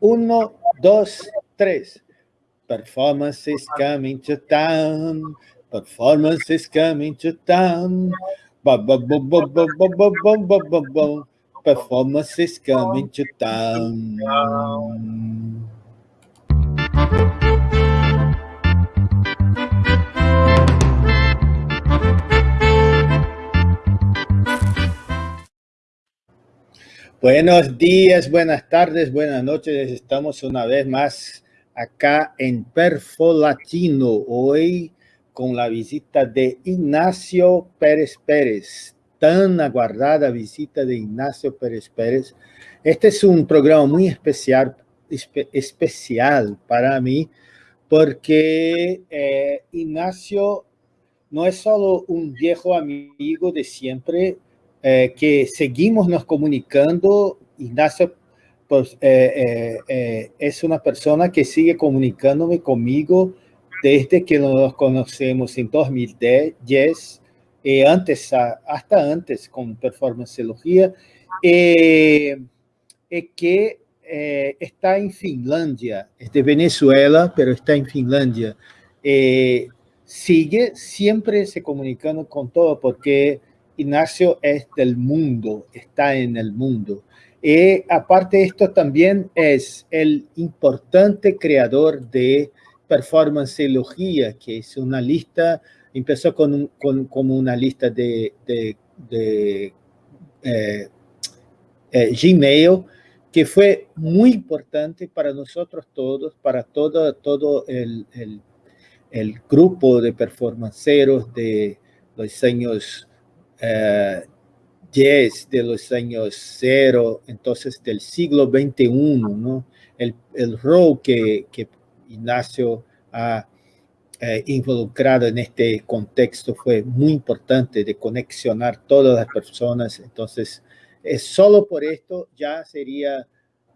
um dois três. Performances coming to town. Performances coming to town. Ba, ba, ba, ba, ba, ba, ba, ba, ba, ba. Performances coming to town. Buenos días, buenas tardes, buenas noches. Estamos una vez más acá en Perfo Latino. Hoy con la visita de Ignacio Pérez Pérez. Tan aguardada visita de Ignacio Pérez Pérez. Este es un programa muy especial, especial para mí porque eh, Ignacio no es solo un viejo amigo de siempre, eh, que seguimos nos comunicando. Ignacio pues, eh, eh, es una persona que sigue comunicándome conmigo desde que nos conocemos en 2010 y antes, hasta antes con performanceología, que está en Finlandia, es de Venezuela, pero está en Finlandia. sigue siempre se comunicando con todo porque Ignacio es del mundo, está en el mundo. Y aparte esto también es el importante creador de performanceología, que es una lista, empezó con, como una lista de, de, eh, eh, Gmail, que fue muy importante para nosotros todos, para todo, todo el, el grupo de performanceros de los años 10 de los años cero, entonces del siglo XXI, ¿no? El, el rol que, que Ignacio ha eh, involucrado en este contexto fue muy importante de conexionar todas las personas, entonces es solo por esto ya sería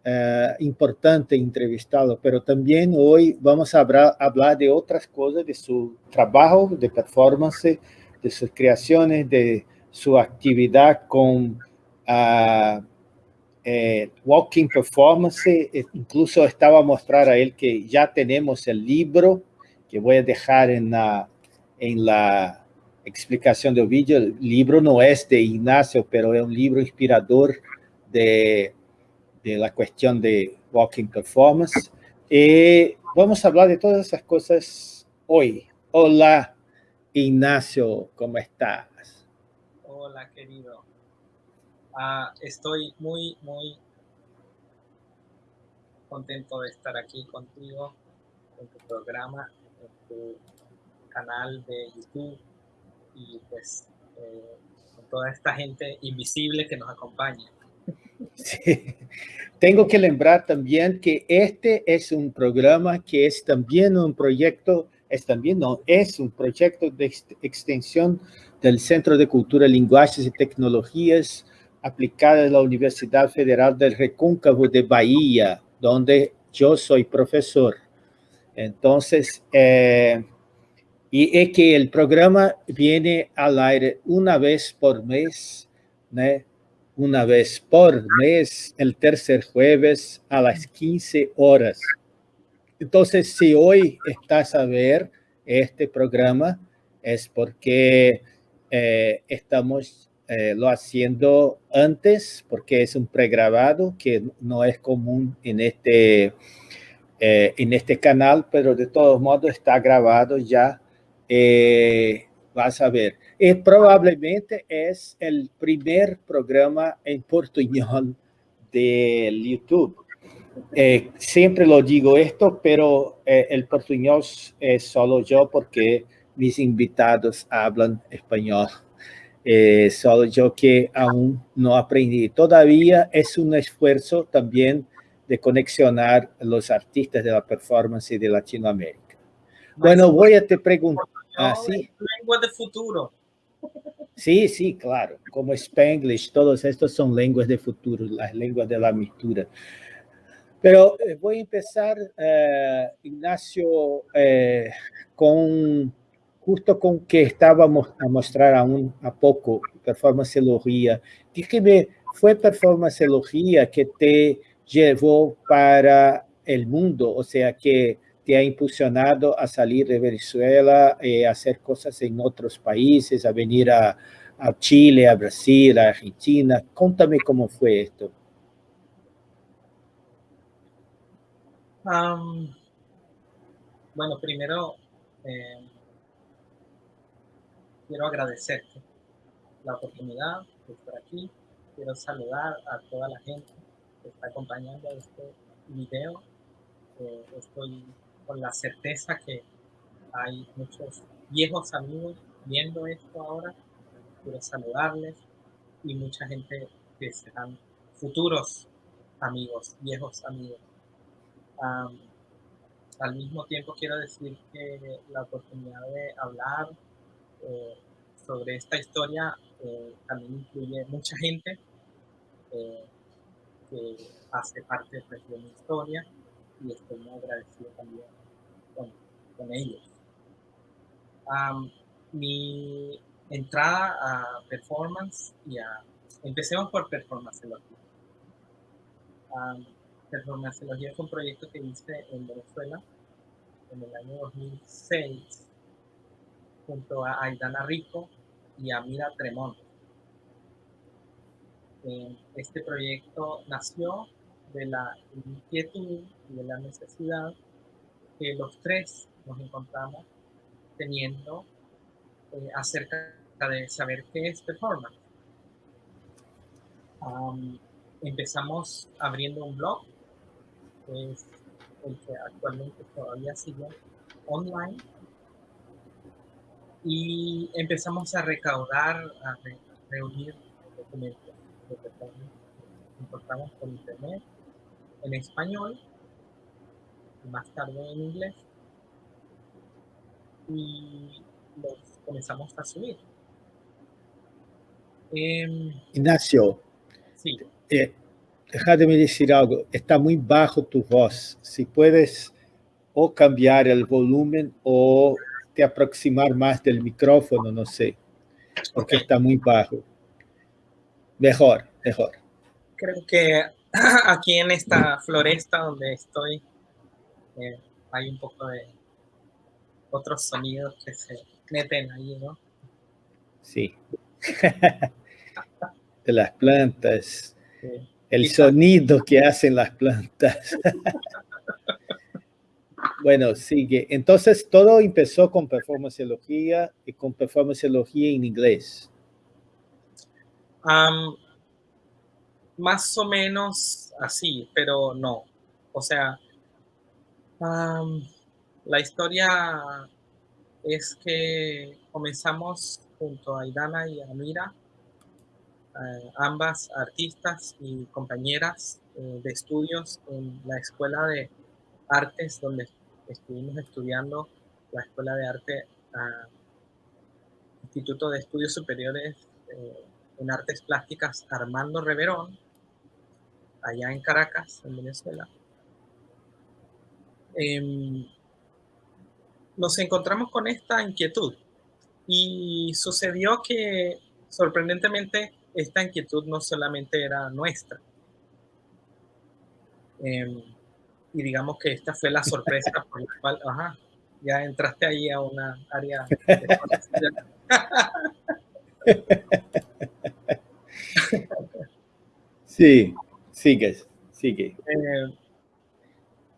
eh, importante entrevistarlo, pero también hoy vamos a hablar, hablar de otras cosas, de su trabajo de performance, de sus creaciones, de su actividad con uh, eh, Walking Performance. Incluso estaba a mostrar a él que ya tenemos el libro, que voy a dejar en la, en la explicación del vídeo. El libro no es de Ignacio, pero es un libro inspirador de, de la cuestión de Walking Performance. Y vamos a hablar de todas esas cosas hoy. Hola, Ignacio, ¿cómo estás? Hola, querido. Ah, estoy muy, muy contento de estar aquí contigo en tu programa, en tu canal de YouTube y pues eh, con toda esta gente invisible que nos acompaña. Sí. Tengo que lembrar también que este es un programa que es también un proyecto, es también no, es un proyecto de extensión del Centro de Cultura, Lenguajes y Tecnologías aplicadas de la Universidad Federal del Recóncavo de Bahía, donde yo soy profesor. Entonces, eh, y es que el programa viene al aire una vez por mes, ¿no? una vez por mes, el tercer jueves a las 15 horas. Entonces, si hoy estás a ver este programa, es porque eh, estamos eh, lo haciendo antes porque es un pregrabado que no es común en este, eh, en este canal, pero de todos modos está grabado ya. vas a ver. Y probablemente es el primer programa en portuñol del YouTube. Siempre lo digo esto, pero el portuñol es solo yo porque mis invitados hablan español. Eh, solo yo que aún no aprendí. Todavía es un esfuerzo también de conexionar los artistas de la performance de Latinoamérica. Bueno, voy a te preguntar. ¿Ah, sí? Lengua de futuro. Sí, sí, claro. Como Spanglish, todos estos son lenguas de futuro, las lenguas de la mistura. Pero eh, voy a empezar, eh, Ignacio, con justo con que estábamos a mostrar aún a poco performanceología, dígame, ¿fue performanceología que te llevó para el mundo, o sea que te ha impulsionado a salir de Venezuela, eh, a hacer cosas en otros países, a venir a, a Chile, a Brasil, a Argentina. Contame cómo fue esto. Bueno, primero eh, quiero agradecerte la oportunidad de estar aquí. Quiero saludar a toda la gente que está acompañando este video. Eh, estoy con la certeza que hay muchos viejos amigos viendo esto ahora. Quiero saludarles y mucha gente que serán futuros amigos, viejos amigos. Al mismo tiempo quiero decir que la oportunidad de hablar eh, sobre esta historia eh, también incluye mucha gente eh, que hace parte pues, de mi historia y estoy muy agradecido también con, ellos. mi entrada a performance y. Empecemos por performance performanceología es un proyecto que hice en Venezuela en el año 2006 junto a Aidana Rico y a Mira Tremont. Eh, este proyecto nació de la inquietud y de la necesidad que los tres nos encontramos teniendo eh, acerca de saber qué es performance. empezamos abriendo un blog, es el que actualmente todavía sigue online, y empezamos a recaudar, a reunir documentos performance. Encontramos por internet, en español, y más tarde en inglés, y los comenzamos a subir. Em, Ignacio, sí. Eh, déjame decir algo, está muy bajo tu voz. Si puedes o cambiar el volumen o te aproximar más del micrófono, no sé, porque está muy bajo. Mejor, mejor. Creo que aquí en esta floresta donde estoy eh, hay un poco de otros sonidos que se meten ahí, ¿no? Sí. de las plantas. El sonido que hacen las plantas. bueno, sigue. Entonces, todo empezó con performanceología y con performanceología en inglés. más o menos así, pero no. O sea, la historia es que comenzamos junto a Aidana y a Mira, ambas artistas y compañeras eh, de estudios en la Escuela de Artes, donde estuvimos estudiando la Escuela de Arte Instituto de Estudios Superiores eh, en Artes Plásticas Armando Reverón, allá en Caracas, en Venezuela. Em, nos encontramos con esta inquietud y sucedió que sorprendentemente esta inquietud no solamente era nuestra. Em, y digamos que esta fue la sorpresa por la cual, ajá, ya entraste ahí a una área Sí, sigue, sigue. Eh,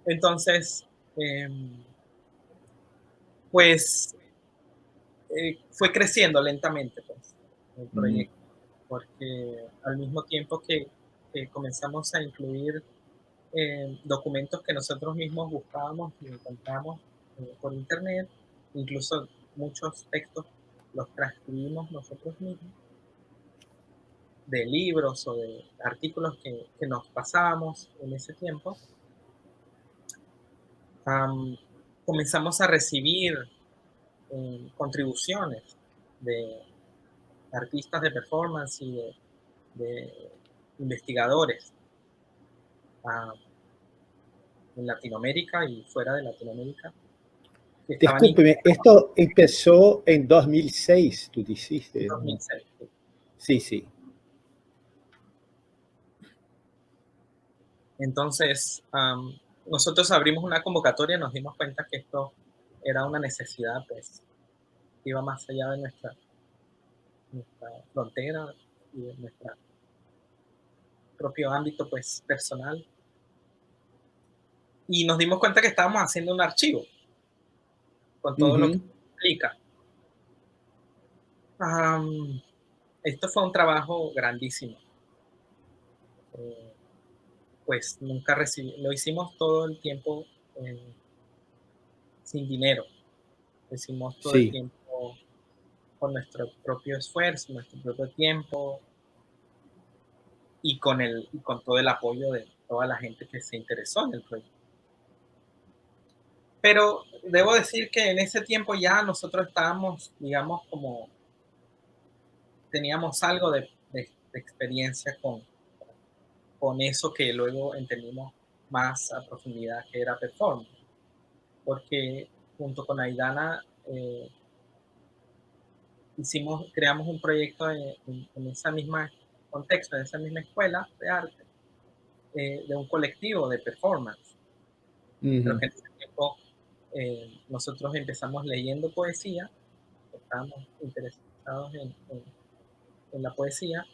entonces, em, pues eh, fue creciendo lentamente pues, el proyecto, porque al mismo tiempo que, comenzamos a incluir eh, documentos que nosotros mismos buscábamos y encontramos eh, por internet, incluso muchos textos los transcribimos nosotros mismos, de libros o de artículos que, nos pasábamos en ese tiempo comenzamos a recibir eh, contribuciones de artistas de performance y de, investigadores ah, en Latinoamérica y fuera de Latinoamérica. Discúlpeme, esto empezó en 2006, tú dijiste. 2006. Sí, sí. Entonces, nosotros abrimos una convocatoria, nos dimos cuenta que esto era una necesidad, pues, iba más allá de nuestra, nuestra frontera y de nuestro propio ámbito, pues, personal. Y nos dimos cuenta que estábamos haciendo un archivo con todo lo que implica. esto fue un trabajo grandísimo. Eh, pues nunca recibí, lo hicimos todo el tiempo eh, sin dinero. Lo hicimos todo el tiempo nuestro propio esfuerzo, nuestro propio tiempo y con, el, y con todo el apoyo de toda la gente que se interesó en el proyecto. Pero debo decir que en ese tiempo ya nosotros estábamos, digamos, como teníamos algo de experiencia con, con eso que luego entendimos más a profundidad que era performance. Porque junto con Aidana eh, hicimos, creamos un proyecto en, en, esa misma contexto, en esa misma escuela de arte, eh, de un colectivo de performance. Creo que en ese tiempo eh, nosotros empezamos leyendo poesía, estábamos interesados en, en la poesía,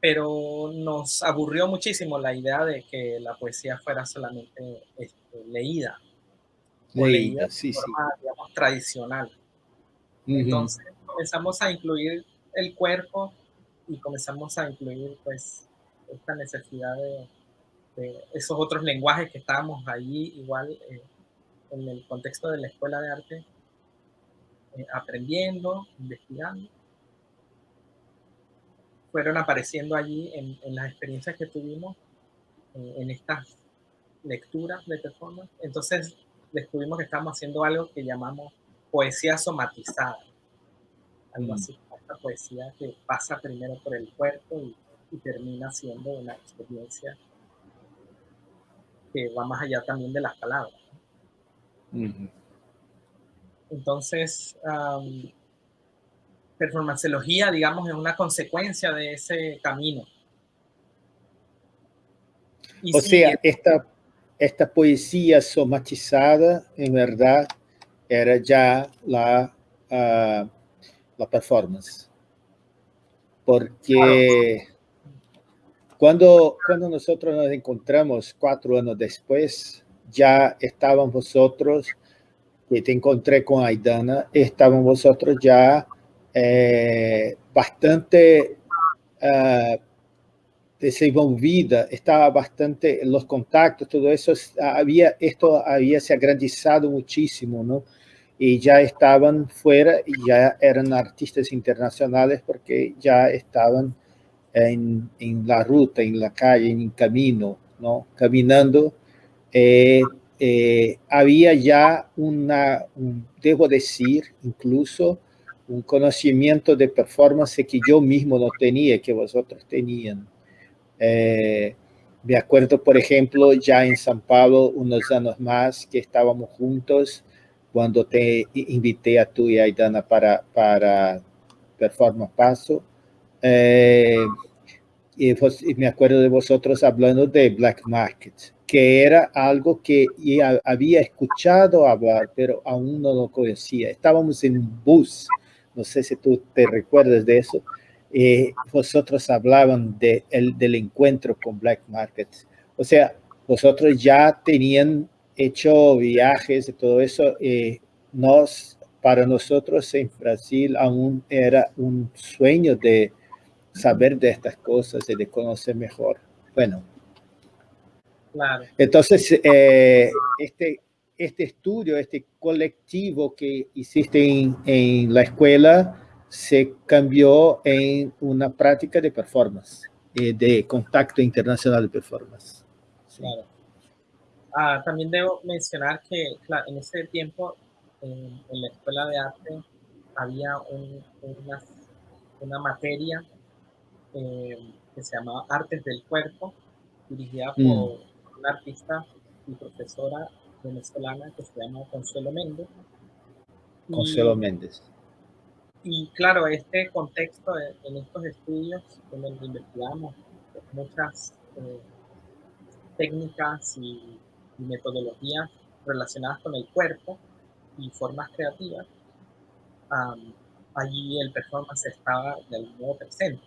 pero nos aburrió muchísimo la idea de que la poesía fuera solamente este, leída. Leída, sí, de forma, Digamos, tradicional. Entonces comenzamos a incluir el cuerpo y comenzamos a incluir pues esta necesidad de, esos otros lenguajes que estábamos allí igual eh, en el contexto de la escuela de arte eh, aprendiendo, investigando fueron apareciendo allí en, las experiencias que tuvimos eh, en estas lecturas de performance. Entonces descubrimos que estamos haciendo algo que llamamos poesía somatizada. Algo mm. así, esta poesía que pasa primero por el cuerpo y, termina siendo una experiencia que va más allá también de las palabras. Entonces, performanceología, digamos, es una consecuencia de ese camino. o sea, esta, esta poesía somatizada, en verdad, era ya la, ah, la performance. Porque cuando, cuando nosotros nos encontramos cuatro años después, ya estaban vosotros, que te encontré con Aidana, estaban vosotros ya eh, bastante uh, desenvolvida, estaba bastante, los contactos, todo eso, había, esto había se agrandizado muchísimo, ¿no? Y ya estaban fuera y ya eran artistas internacionales porque ya estaban en, en la ruta, en la calle, en el camino, ¿no? Caminando. Eh, eh, había ya una, debo decir, incluso, un conocimiento de performance que yo mismo no tenía, que vosotros tenían. Eh, me acuerdo, por ejemplo, ya en San Pablo, unos años más, que estábamos juntos cuando te invité a tú y a Aidana para, para Performance Paso. Eh, y, me acuerdo de vosotros hablando de Black Market, que era algo que había escuchado hablar, pero aún no lo conocía. Estábamos en un bus no sé si tú te recuerdas de eso, eh, vosotros hablaban de el, del encuentro con Black Market. O sea, vosotros ya tenían hecho viajes y todo eso. Eh, nos, para nosotros en Brasil aún era un sueño de saber de estas cosas y de conocer mejor. Bueno. Claro. Entonces, eh, este, este estudio, este colectivo que hiciste en, la escuela, se cambió en una práctica de performance, eh, de contacto internacional de performance. Claro. Ah, también debo mencionar que en ese tiempo en, la escuela de arte había una, una, materia eh, que se llamaba Artes del Cuerpo, dirigida por mm. una artista y profesora venezolana que se llama Consuelo Méndez. Consuelo Méndez. Y claro, este contexto en estos estudios en donde investigamos muchas, eh, técnicas y, metodologías relacionadas con el cuerpo y formas creativas, allí el performance estaba de algún modo presente.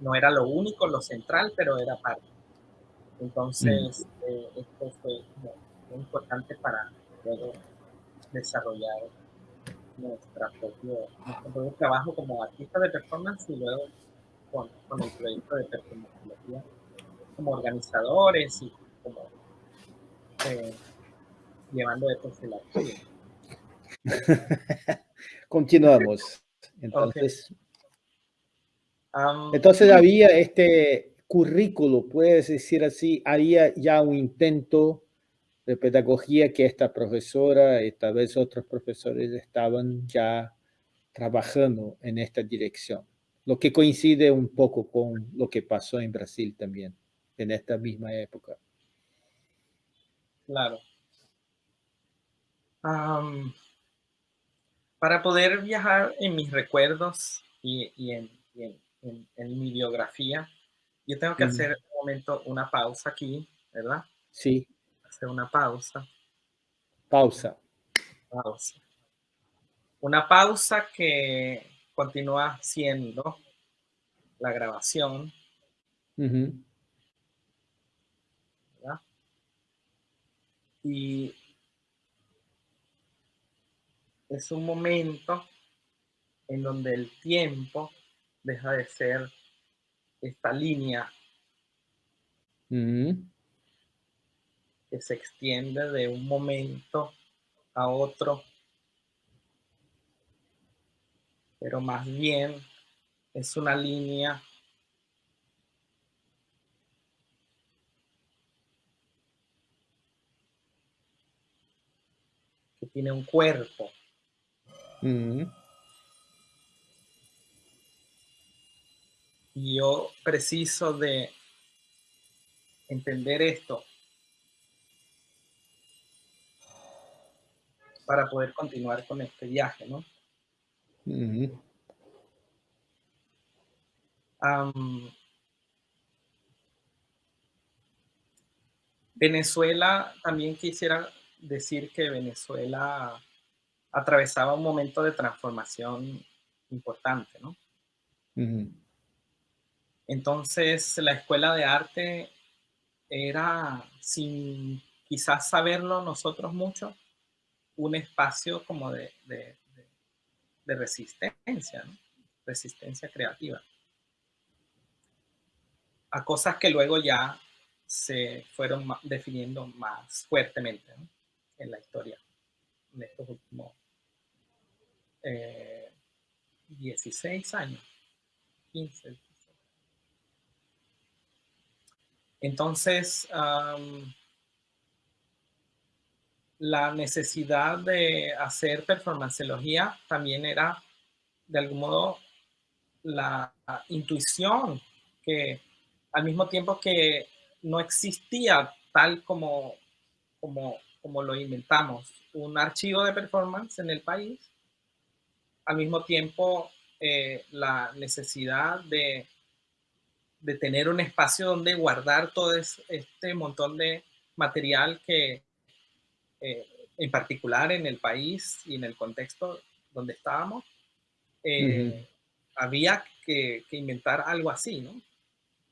No era lo único, lo central, pero era parte. Entonces, mm. eh, esto fue muy importante para poder desarrollar nuestra propio, nuestro propio trabajo como artista de performance y luego con, con el proyecto de performance como organizadores y como eh, llevando esto archivo. Continuamos. Entonces, entonces había este currículo, puedes decir así, había ya un intento de pedagogía que esta profesora y tal vez otros profesores estaban ya trabajando en esta dirección, lo que coincide un poco con lo que pasó en Brasil también, en esta misma época. Claro. para poder viajar en mis recuerdos y, en, mi biografía, yo tengo que hacer un momento una pausa aquí, ¿verdad? Sí una pausa. Pausa. Pausa. Una pausa que continúa siendo la grabación. Y es un momento en donde el tiempo deja de ser esta línea que se extiende de un momento a otro, pero más bien es una línea tiene un cuerpo. Mm. Y yo preciso de entender esto para poder continuar con este viaje, ¿no? Venezuela, también quisiera decir que Venezuela atravesaba un momento de transformación importante, ¿no? Entonces, la escuela de arte era, sin quizás saberlo nosotros mucho, un espacio como de, resistencia, resistencia creativa. A cosas que luego ya se fueron definiendo más fuertemente en la historia, en estos últimos 16 eh, años, 15. Entonces, la necesidad de hacer performanceología también era, de algún modo, la intuición que al mismo tiempo que no existía tal como, como, como lo inventamos, un archivo de performance en el país, al mismo tiempo eh, la necesidad de, de tener un espacio donde guardar todo este montón de material que eh, en particular en el país y en el contexto donde estábamos, eh, había que, inventar algo así, ¿no?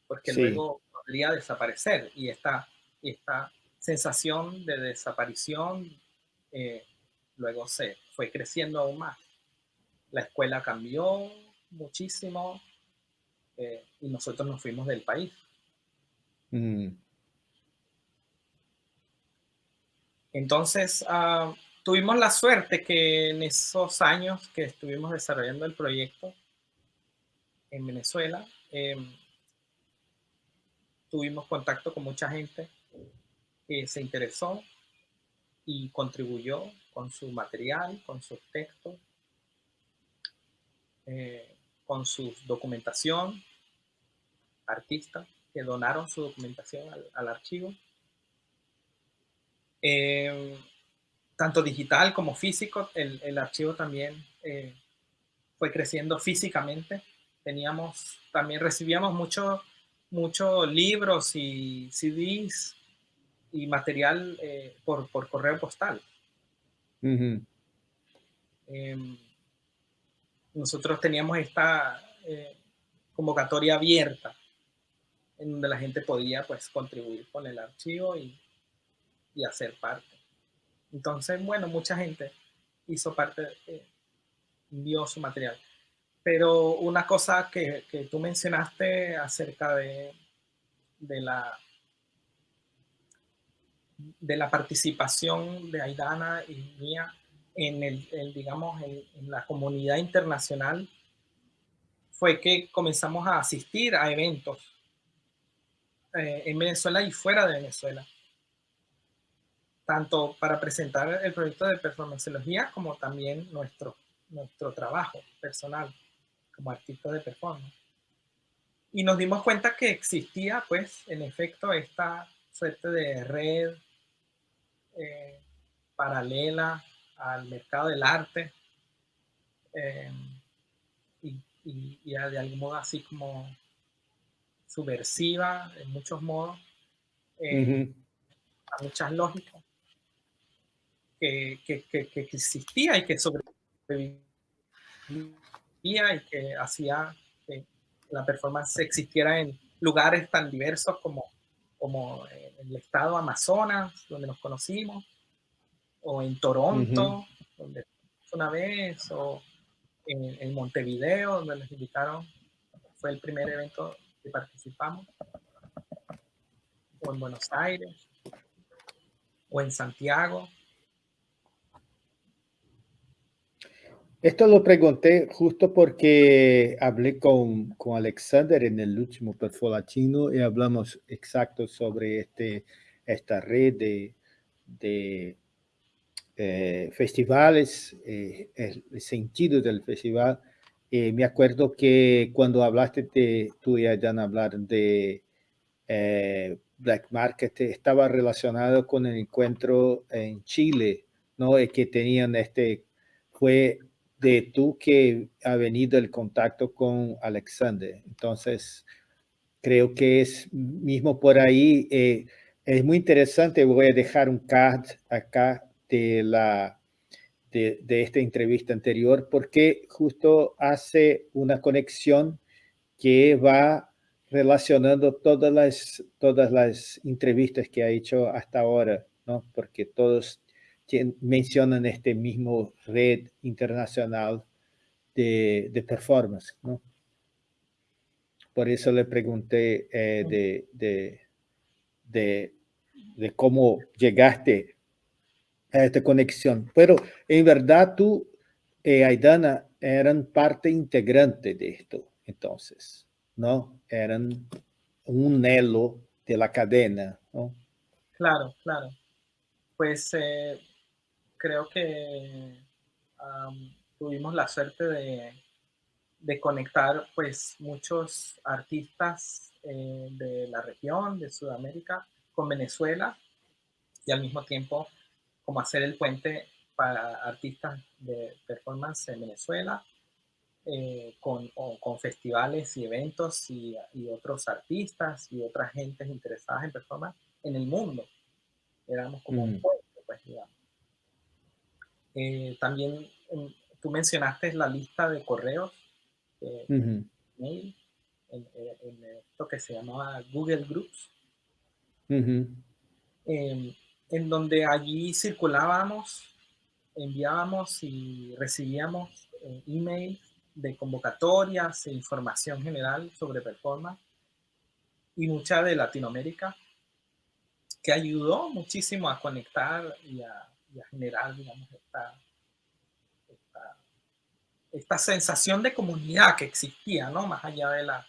Porque luego podría desaparecer y esta, esta sensación de desaparición eh, luego se fue creciendo aún más. La escuela cambió muchísimo y nosotros nos fuimos del país. Mm. Entonces, ah, tuvimos la suerte que en esos años que estuvimos desarrollando el proyecto en Venezuela, em, tuvimos contacto con mucha gente se interesó y contribuyó con su material, con sus textos, eh, con su documentación, artistas que donaron su documentación al archivo. Eh, tanto digital como físico, el, archivo también eh, fue creciendo físicamente. Teníamos, también recibíamos mucho muchos libros y CDs y material eh, por, por, correo postal. Em, nosotros teníamos esta eh, convocatoria abierta en donde la gente podía pues contribuir con el archivo y, y hacer parte. Entonces, bueno, mucha gente hizo parte, eh, envió su material. Pero una cosa que, que tú mencionaste acerca de, de, la, de la participación de Aidana y mía en, el, digamos, en, la comunidad internacional fue que comenzamos a asistir a eventos eh, en Venezuela y fuera de Venezuela tanto para presentar el proyecto de performanceología como también nuestro, nuestro trabajo personal como artista de performance. Y nos dimos cuenta que existía, pues, en efecto, esta suerte de red eh, paralela al mercado del arte eh, y, de algún modo así como subversiva en muchos modos, eh, a muchas lógicas que, existía y que sobrevivía y que hacía que la performance existiera en lugares tan diversos como, como el estado Amazonas, donde nos conocimos, o en Toronto, donde una vez, o en, en, Montevideo, donde nos invitaron, fue el primer evento que participamos, o en Buenos Aires, o en Santiago, Esto lo pregunté justo porque hablé con, con Alexander en el último perfil latino y hablamos exacto sobre este, esta red de, de eh, festivales, eh, el, sentido del festival. Eh, me acuerdo que cuando hablaste de, tú y Ayan hablar de Black Market, estaba relacionado con el encuentro en Chile, ¿no? que tenían este, fue de tú que ha venido el contacto con Alexander. Entonces, creo que es mismo por ahí, eh, es muy interesante, voy a dejar un card acá de, la, de, esta entrevista anterior, porque justo hace una conexión que va relacionando todas las, todas las entrevistas que ha hecho hasta ahora, ¿no? Porque todos mencionan este mismo red internacional de, de performance, ¿no? Por eso le pregunté eh, de, de, de, cómo llegaste a esta conexión. Pero en verdad tú y Aidana eran parte integrante de esto, entonces, ¿no? Eran un elo de la cadena, ¿no? Claro, claro. Pues eh, creo que tuvimos la suerte de, de, conectar pues muchos artistas eh, de la región, de Sudamérica, con Venezuela y al mismo tiempo como hacer el puente para artistas de performance en Venezuela, eh, con, con, festivales y eventos y, y, otros artistas y otras gentes interesadas en performance en el mundo. Éramos como un puente, pues digamos. Eh, también em, tú mencionaste la lista de correos, mail, en, esto que se llamaba Google Groups, em, en donde allí circulábamos, enviábamos y recibíamos eh, emails de convocatorias e información general sobre performance y mucha de Latinoamérica, que ayudó muchísimo a conectar y a, y a generar, digamos, esta, esta, sensación de comunidad que existía, ¿no? Más allá de la,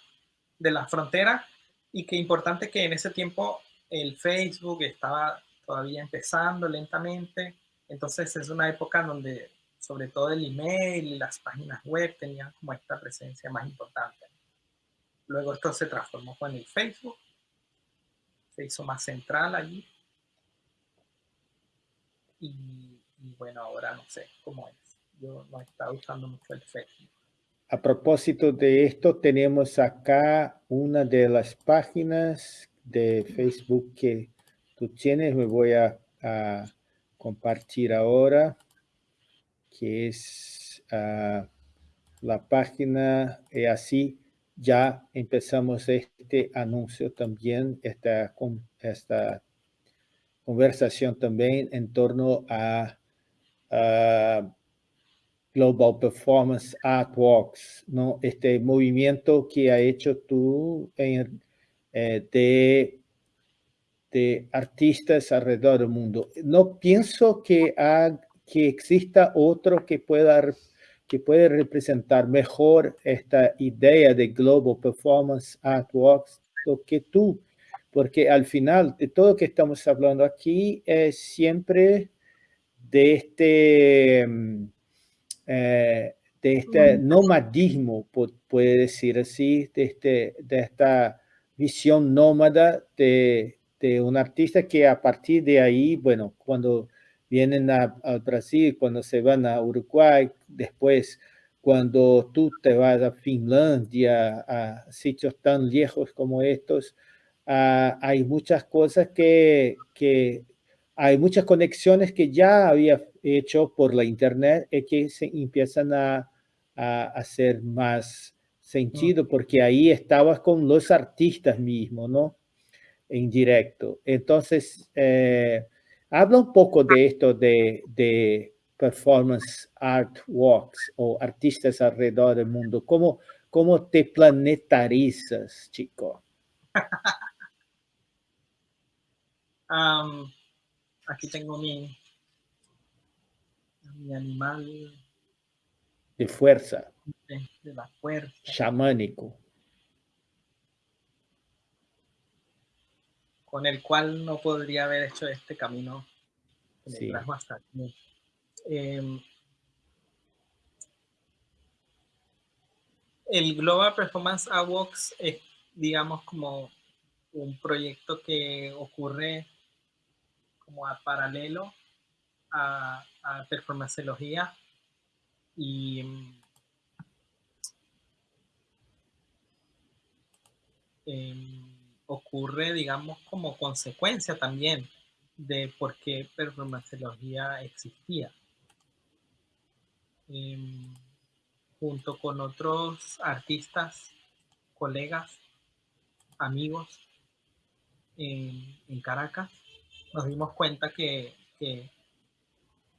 de la frontera y que importante que en ese tiempo el Facebook estaba todavía empezando lentamente, entonces es una época donde sobre todo el email y las páginas web tenían como esta presencia más importante. Luego esto se transformó con el Facebook, se hizo más central allí y, bueno, ahora no sé cómo es. Yo no estaba usando mucho el Facebook. a propósito de esto, tenemos acá una de las páginas de Facebook que tú tienes. Me voy a, compartir ahora, que es ah, la página y así ya empezamos este anuncio también, esta, esta conversación también en torno a Global Performance Art Walks, ¿no? Este movimiento que ha hecho tú en, eh, de, de, artistas alrededor del mundo. No pienso que, que exista otro que pueda que puede representar mejor esta idea de Global Performance Art Walks que tú, porque al final de todo lo que estamos hablando aquí es siempre de este mm, eh, de este nomadismo, puede decir así, de, este, de esta visión nómada de, de, un artista que a partir de ahí, bueno, cuando vienen al Brasil, cuando se van a Uruguay, después cuando tú te vas a Finlandia, a sitios tan lejos como estos, ah, hay muchas cosas que, que hay muchas conexiones que ya había hecho por la internet y que se empiezan a, hacer más sentido porque ahí estabas con los artistas mismos, ¿no? En directo. Entonces, eh, habla un poco de esto de, de, performance art walks o artistas alrededor del mundo. ¿Cómo, cómo te planetarizas, chico? um, aquí tengo mi, mi animal. De fuerza. De, la fuerza. Chamánico. Con el cual no podría haber hecho este camino. Sí. Em, el Global Performance Awards es, digamos, como un proyecto que ocurre como a paralelo a, a performanceología y em, ocurre, digamos, como consecuencia también de por qué performanceología existía. Em, junto con otros artistas, colegas, amigos en Caracas, nos dimos cuenta que,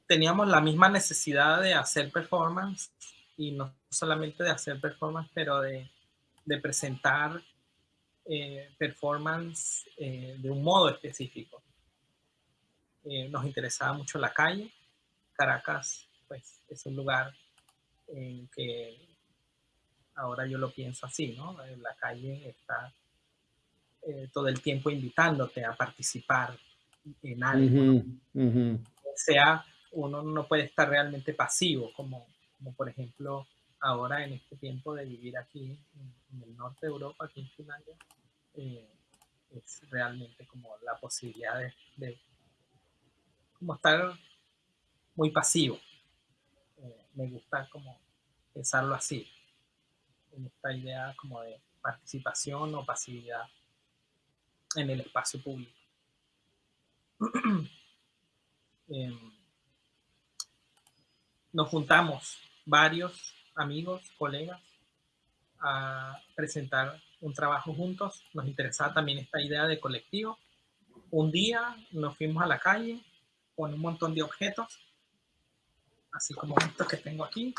teníamos la misma necesidad de hacer performance y no solamente de hacer performance, pero de, presentar eh, performance eh, de un modo específico. Eh, nos interesaba mucho la calle. Caracas, pues, es un lugar en que ahora yo lo pienso así, ¿no? La calle está todo el tiempo invitándote a participar en algo. O sea, uno no puede estar realmente pasivo, como, como por ejemplo ahora en este tiempo de vivir aquí en, el norte de Europa, aquí en Finlandia, eh, es realmente como la posibilidad de, como estar muy pasivo. Eh, me gusta como pensarlo así, en esta idea como de participación o pasividad en el espacio público. Em, nos juntamos varios amigos, colegas, a presentar un trabajo juntos. Nos interesaba también esta idea de colectivo. Un día nos fuimos a la calle con un montón de objetos, así como estos que tengo aquí.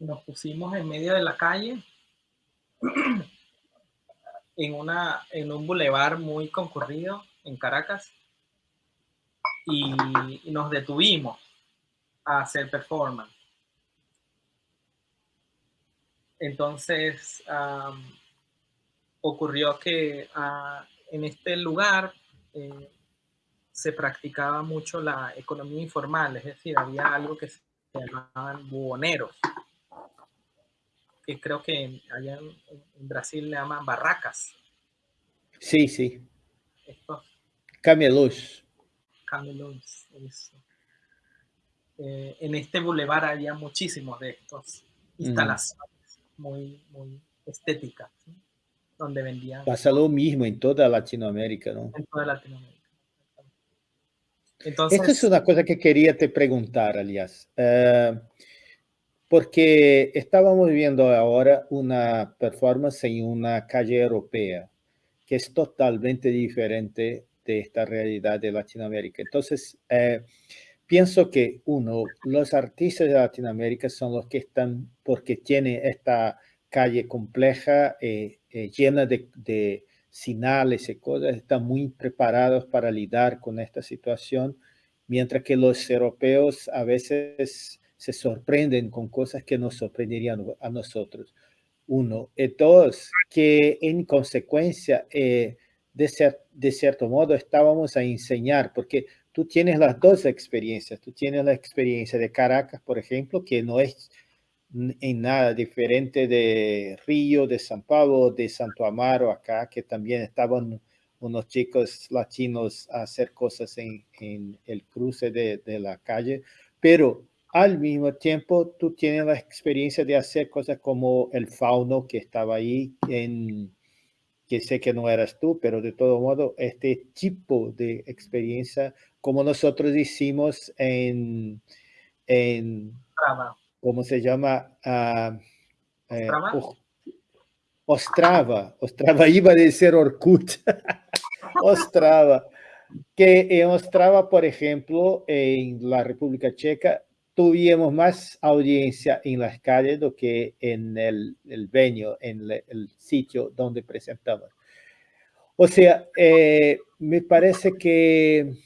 Nos pusimos en medio de la calle, en, una, en un bulevar muy concurrido en Caracas, y, nos detuvimos a hacer performance. Entonces, ocurrió que ah, en este lugar eh, se practicaba mucho la economía informal, es decir, había algo que se llamaban buhoneros creo que allá en, Brasil le llaman barracas. Sí, sí. estos... Camelos. Camelos, eso. Eh, en este bulevar había muchísimos de estos mm. instalaciones muy, muy estéticas, donde vendían... Pasa lo mismo en toda Latinoamérica, ¿no? En toda Latinoamérica. Entonces, Esta es una cosa que quería te preguntar, Alias. Eh, porque estábamos viendo ahora una performance en una calle europea que es totalmente diferente de esta realidad de Latinoamérica. Entonces, eh, pienso que uno, los artistas de Latinoamérica son los que están, porque tiene esta calle compleja, eh, eh, llena de, de y cosas, están muy preparados para lidiar con esta situación, mientras que los europeos a veces se sorprenden con cosas que nos sorprenderían a nosotros. Uno. Y dos, que en consecuencia, eh, de, cierto modo, estábamos a enseñar, porque tú tienes las dos experiencias. Tú tienes la experiencia de Caracas, por ejemplo, que no es en nada diferente de Río, de San Pablo, de Santo Amaro, acá, que también estaban unos chicos latinos a hacer cosas en, el cruce de la calle, pero al mismo tiempo tú tienes la experiencia de hacer cosas como el fauno que estaba ahí, en, que sé que no eras tú, pero de todo modo, este tipo de experiencia, como nosotros hicimos en, en ¿cómo se llama? Uh, Ostrava. Ostrava, iba a decir Orkut. Ostrava. Que en Ostrava, por ejemplo, en la República Checa, tuvimos más audiencia en las calles do que en el, el venue, en el, sitio donde presentamos. O sea, eh, me parece que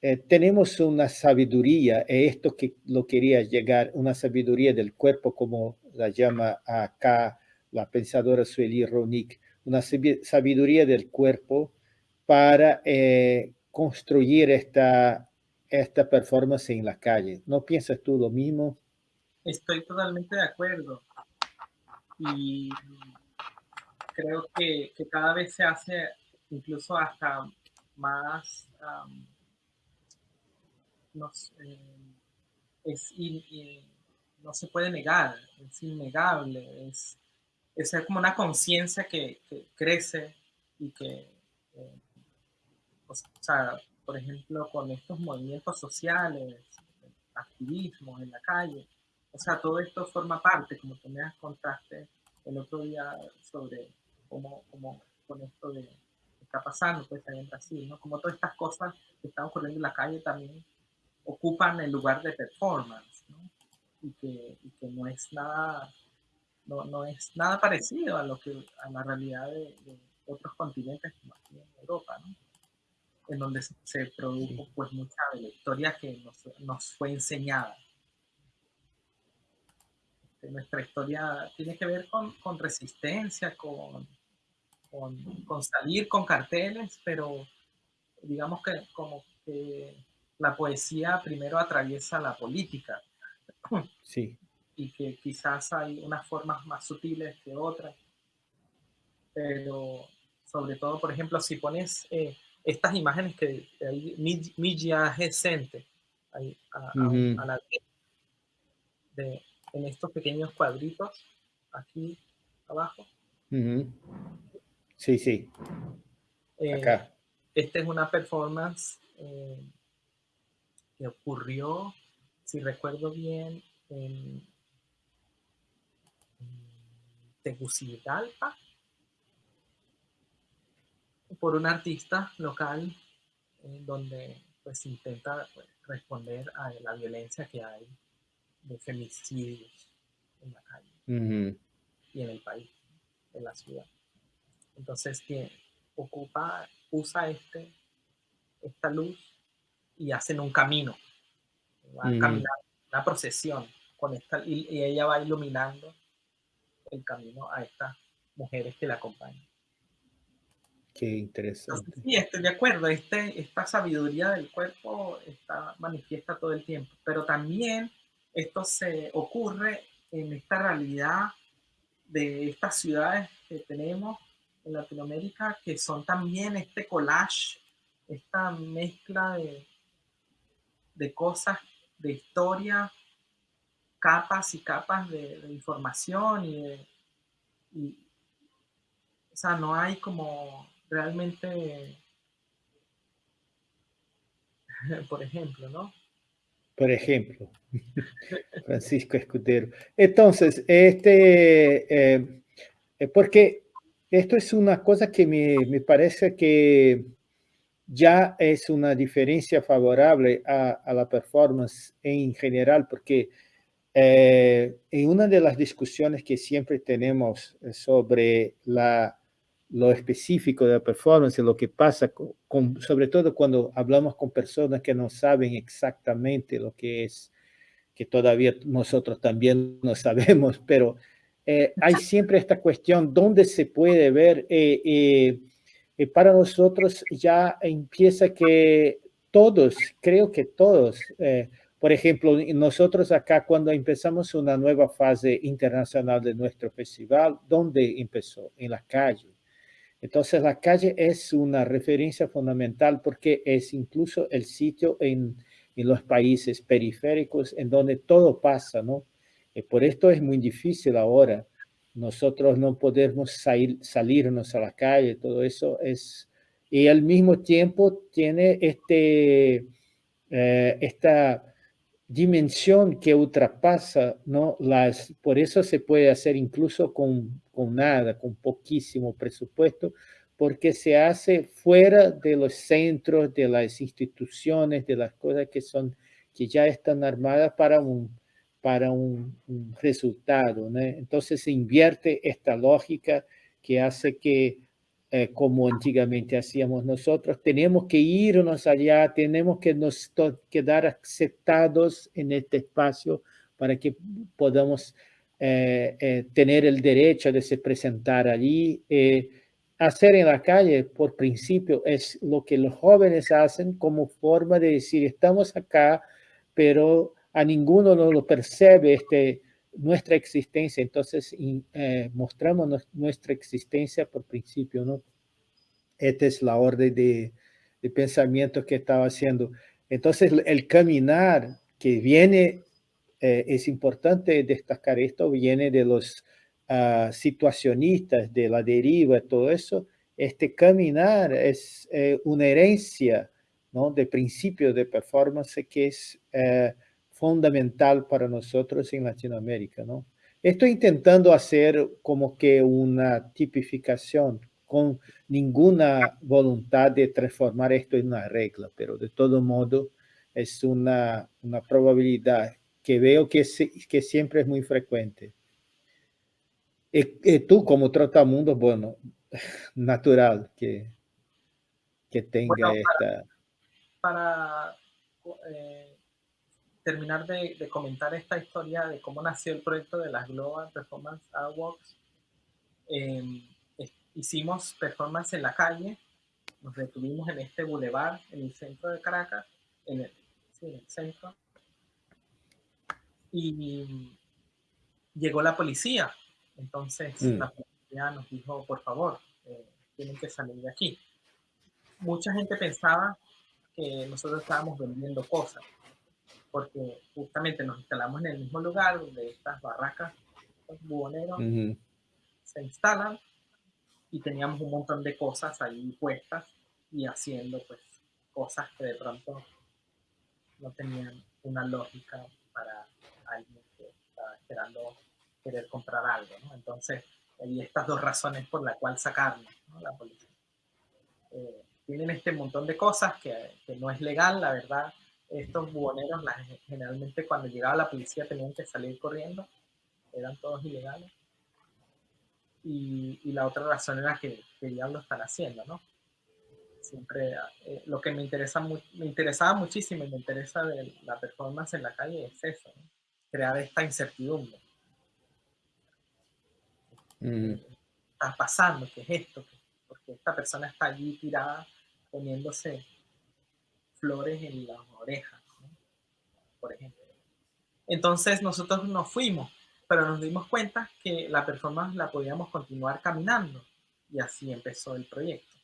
eh, tenemos una sabiduría, y esto que lo quería llegar, una sabiduría del cuerpo, como la llama acá la pensadora Sueli Ronick, una sabiduría del cuerpo para eh, construir esta esta performance en la calle. ¿No piensas tú lo mismo? Estoy totalmente de acuerdo. Y creo que, cada vez se hace incluso hasta más... no se puede negar, es innegable, es, es como una conciencia que, crece y que, eh, o sea, por ejemplo, con estos movimientos sociales, activismo en la calle. O sea, todo esto forma parte, como tú me contaste el otro día sobre cómo, cómo con esto de está pasando pues ahí en Brasil, ¿no? Como todas estas cosas que están ocurriendo en la calle también ocupan el lugar de performance, ¿no? Y que, y que no es nada no, no, es nada parecido a lo que a la realidad de, de otros continentes como aquí en Europa, ¿no? En donde se produjo pues mucha de la historia que nos, fue enseñada. Este, nuestra historia tiene que ver con, resistencia, con, con, salir con carteles, pero digamos que como que la poesía primero atraviesa la política. Sí. Y que quizás hay unas formas más sutiles que otras. Pero sobre todo, por ejemplo, si pones eh, estas imágenes que hay Milla Gesente ahí, a, la de, en estos pequeños cuadritos aquí abajo. Sí, sí. Eh, Acá. Esta es una performance eh, que ocurrió, si recuerdo bien, en, en Tegucigalpa, por un artista local en donde pues intenta pues, responder a la violencia que hay de femicidios en la calle y en el país, en la ciudad. Entonces que ocupa, usa este, esta luz y hacen un camino, va una procesión con esta, y, y ella va iluminando el camino a estas mujeres que la acompañan. Qué interesante. Sí, estoy de acuerdo. Este, esta sabiduría del cuerpo está manifiesta todo el tiempo, pero también esto se ocurre en esta realidad de estas ciudades que tenemos, en Latinoamérica que son también este collage, esta mezcla de, de cosas, de historia, capas y capas de, información y, y, o sea, no hay como realmente, por ejemplo, ¿no? Por ejemplo, Francisco Escudero. Entonces, este, eh, eh, porque esto es una cosa que me, me, parece que ya es una diferencia favorable a, a la performance en general, porque eh, en una de las discusiones que siempre tenemos sobre la, lo específico de la performance, lo que pasa, con, sobre todo cuando hablamos con personas que no saben exactamente lo que es, que todavía nosotros también no sabemos, pero eh, hay siempre esta cuestión, ¿dónde se puede ver? Eh, eh, para nosotros ya empieza que todos, creo que todos, por ejemplo, nosotros acá cuando empezamos una nueva fase internacional de nuestro festival, ¿dónde empezó? En la calle. Entonces la calle es una referencia fundamental porque es incluso el sitio en, los países periféricos en donde todo pasa, ¿no? Y por esto es muy difícil ahora. Nosotros no podemos salir, salirnos a la calle, todo eso es... Y al mismo tiempo tiene este, eh, esta dimensión que ultrapasa, ¿no? Las, por eso se puede hacer incluso con, con nada, con poquísimo presupuesto, porque se hace fuera de los centros, de las instituciones, de las cosas que son, que ya están armadas para un, para un, resultado. Entonces se invierte esta lógica que hace que eh, como antiguamente hacíamos nosotros, tenemos que irnos allá, tenemos que nos quedar aceptados en este espacio para que podamos eh, eh, tener el derecho de se presentar allí. hacer en la calle, por principio, es lo que los jóvenes hacen como forma de decir, estamos acá, pero a ninguno no lo percibe este, nuestra existencia, entonces eh, mostramos nuestra existencia por principio, ¿no? Esta es la orden de, de pensamiento que estaba haciendo. Entonces el caminar que viene, eh, es importante destacar esto, viene de los uh, situacionistas, de la deriva, todo eso. Este caminar es eh, una herencia ¿no? de principio de performance que es fundamental para nosotros en Latinoamérica, ¿no? Estoy intentando hacer como que una tipificación con ninguna voluntad de transformar esto en una regla, pero de todo modo es una, una probabilidad que veo que, que siempre es muy frecuente. Y, tú como trotamundo, bueno, natural que, que tenga esta... Para, eh, terminar de, comentar esta historia de cómo nació el proyecto de las Global Performance Awards, em, hicimos performance en la calle, nos detuvimos en este bulevar, en el centro de Caracas, en el, centro, y llegó la policía. Entonces mm. la policía nos dijo, por favor, eh, tienen que salir de aquí. Mucha gente pensaba que nosotros estábamos vendiendo cosas porque justamente nos instalamos en el mismo lugar donde estas barracas, los buhoneros, se instalan y teníamos un montón de cosas ahí puestas y haciendo pues cosas que de pronto no tenían una lógica para alguien que estaba esperando querer comprar algo, ¿no? Entonces, hay estas dos razones por las cuales sacarnos, ¿no? La policía. Eh, tienen este montón de cosas que, que no es legal, la verdad, estos buhoneros, generalmente cuando llegaba la policía tenían que salir corriendo, eran todos ilegales. Y, la otra razón era que, que ya lo están haciendo, ¿no? Siempre, eh, lo que me, interesa, me interesaba muchísimo y me interesa de la performance en la calle es eso, crear esta incertidumbre. Mm. ¿Qué está pasando? ¿Qué es esto? Porque esta persona está allí tirada poniéndose flores en las orejas, por ejemplo. Entonces nosotros nos fuimos, pero nos dimos cuenta que la performance la podíamos continuar caminando. Y así empezó el proyecto.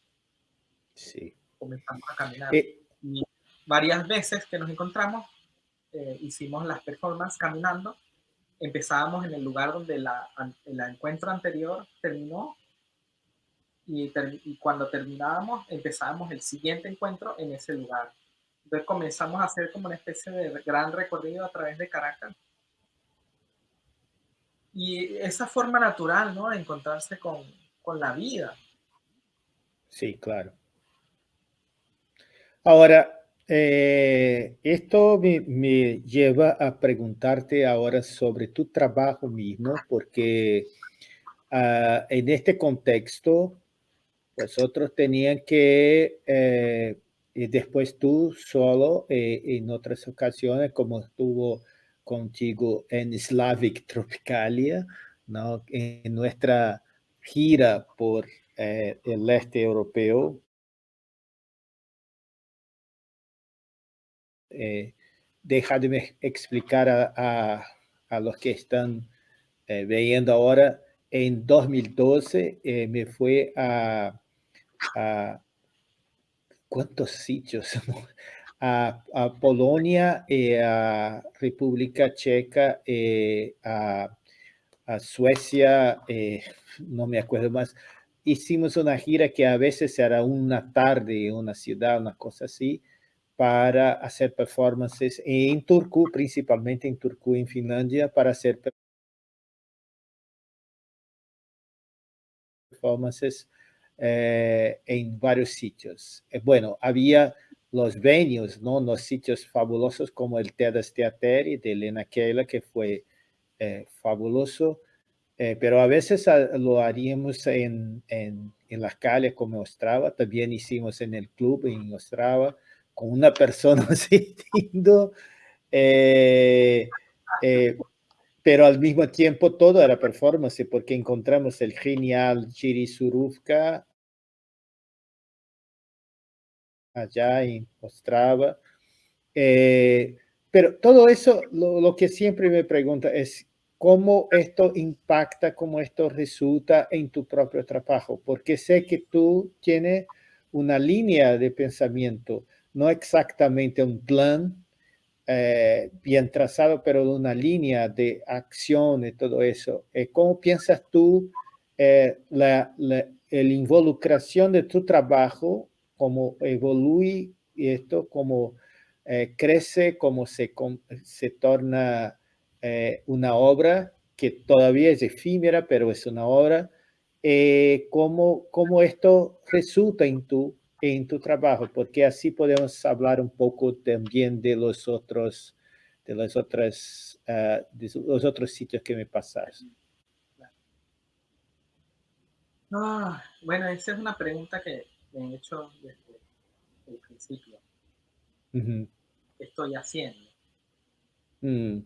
Sí. Comenzamos a caminar. Eh, y varias veces que nos encontramos, eh, hicimos las performances caminando. Empezábamos en el lugar donde la, el encuentro anterior terminó y, y, cuando terminábamos empezábamos el siguiente encuentro en ese lugar. Comenzamos a hacer como una especie de gran recorrido a través de Caracas. Y esa forma natural, ¿no? De encontrarse con, con la vida. Sí, claro. Ahora, eh, esto me, me, lleva a preguntarte ahora sobre tu trabajo mismo, porque uh, en este contexto, vosotros tenían que eh, y después tú solo eh, en otras ocasiones, como estuvo contigo en Slavic Tropicalia, ¿no? en nuestra gira por eh, el este europeo. Eh, déjame explicar a, a, los que están eh, viendo ahora. En 2012 me fue a, a ¿cuántos sitios? A, Polonia, eh, a República Checa, eh, a, Suecia, eh, no me acuerdo más. Hicimos una gira que a veces era una tarde en una ciudad, una cosa así, para hacer performances en Turku, principalmente en Turku, en Finlandia, para hacer performances eh, en varios sitios. Eh, bueno, había los venues, ¿no? Los sitios fabulosos como el Tedas Teateri de Elena Keila, que fue eh, fabuloso, pero a veces lo haríamos en, en, en las calles como Ostrava, también hicimos en el club en Ostrava, con una persona asistiendo, pero al mismo tiempo todo era performance porque encontramos el genial Chiri Surufka allá en Ostrava. Eh, pero todo eso, lo, que siempre me pregunta es cómo esto impacta, cómo esto resulta en tu propio trabajo, porque sé que tú tienes una línea de pensamiento, no exactamente un plan, eh, bien trazado, pero una línea de acción y todo eso. Eh, ¿Cómo piensas tú eh, la, la involucración de tu trabajo, cómo evoluye esto, cómo crece, cómo se, se torna una obra que todavía es efímera, pero es una obra, cómo, cómo esto resulta en tu en tu trabajo, porque así podemos hablar un poco también de los otros, de los otros, uh, de los otros sitios que me pasas. Ah, bueno, esa es una pregunta que me he hecho desde el principio. Uh -huh. ¿Qué estoy haciendo? Mm.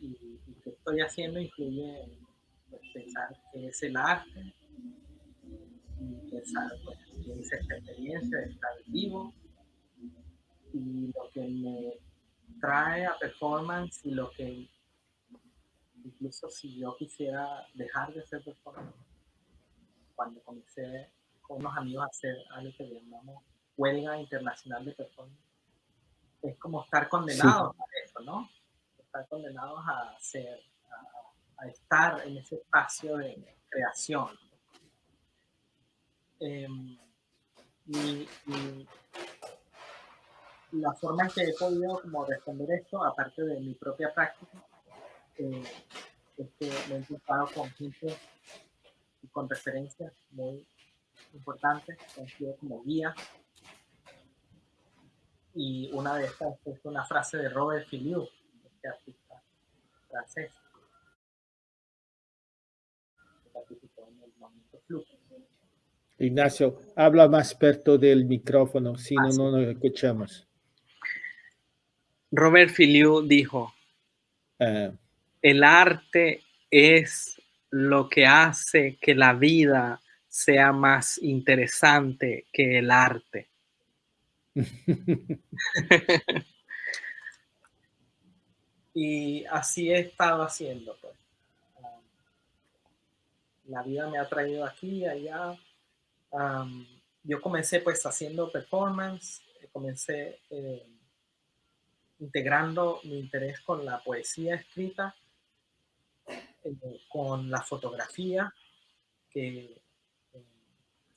Y, y qué estoy haciendo incluye pues, pensar que es el arte, y pensar pues, esa experiencia de estar vivo y lo que me trae a performance y lo que incluso si yo quisiera dejar de hacer performance cuando comencé con unos amigos a hacer algo que llamamos huelga internacional de performance es como estar condenados a eso, ¿no? Estar condenados a hacer, a estar en ese espacio de creación. Em, y, la forma en que he podido como responder esto, aparte de mi propia práctica, eh, es que me he encontrado con gente y con referencias muy importantes, que han sido como guía. Y una de estas es una frase de Robert Filiu, este artista francés, que participó en el movimiento Flux. Ignacio, habla más perto del micrófono, si no, no nos escuchamos. Robert Filiu dijo, uh, el arte es lo que hace que la vida sea más interesante que el arte. y así he estado haciendo. Pues. la vida me ha traído aquí y yo comencé pues haciendo performance, comencé eh, integrando mi interés con la poesía escrita, eh, con la fotografía, que eh,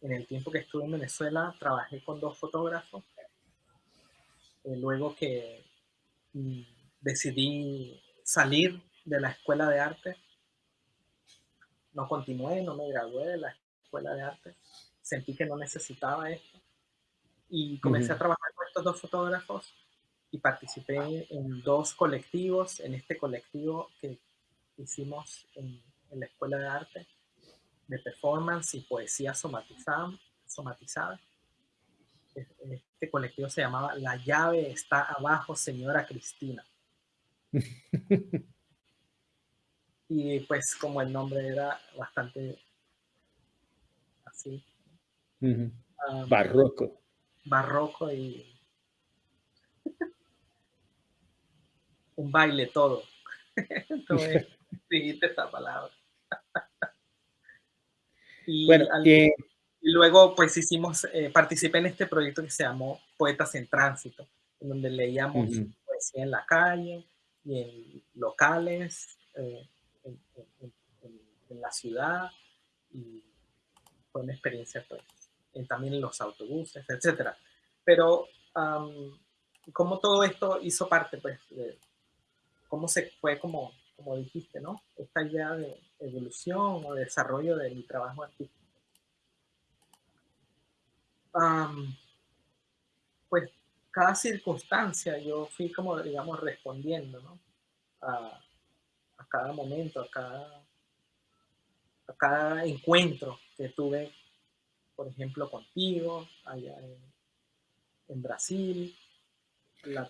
en el tiempo que estuve en Venezuela trabajé con dos fotógrafos. luego que mm, decidí salir de la escuela de arte, no continué, no me gradué de la escuela de arte, sentí que no necesitaba esto y comencé a trabajar con estos dos fotógrafos y participé en dos colectivos, en este colectivo que hicimos en, la escuela de arte de performance y poesía somatizada. somatizada. Este colectivo se llamaba La llave está abajo, señora Cristina. y pues como el nombre era bastante así. Barroco. Barroco y un baile todo. Entonces, dijiste esta palabra. y, bueno, y luego pues hicimos, eh, participé en este proyecto que se llamó Poetas en Tránsito, en donde leíamos poesía en la calle y en locales, eh, en, la ciudad, y fue una experiencia pues, también en los autobuses, etcétera. Pero como todo esto hizo parte pues de, cómo se fue como, como dijiste, ¿no? Esta idea de evolución o desarrollo de mi trabajo artístico. pues cada circunstancia yo fui como, digamos, respondiendo, ¿no? A, cada momento, a cada, a cada encuentro que tuve, por ejemplo, contigo, allá en, Brasil.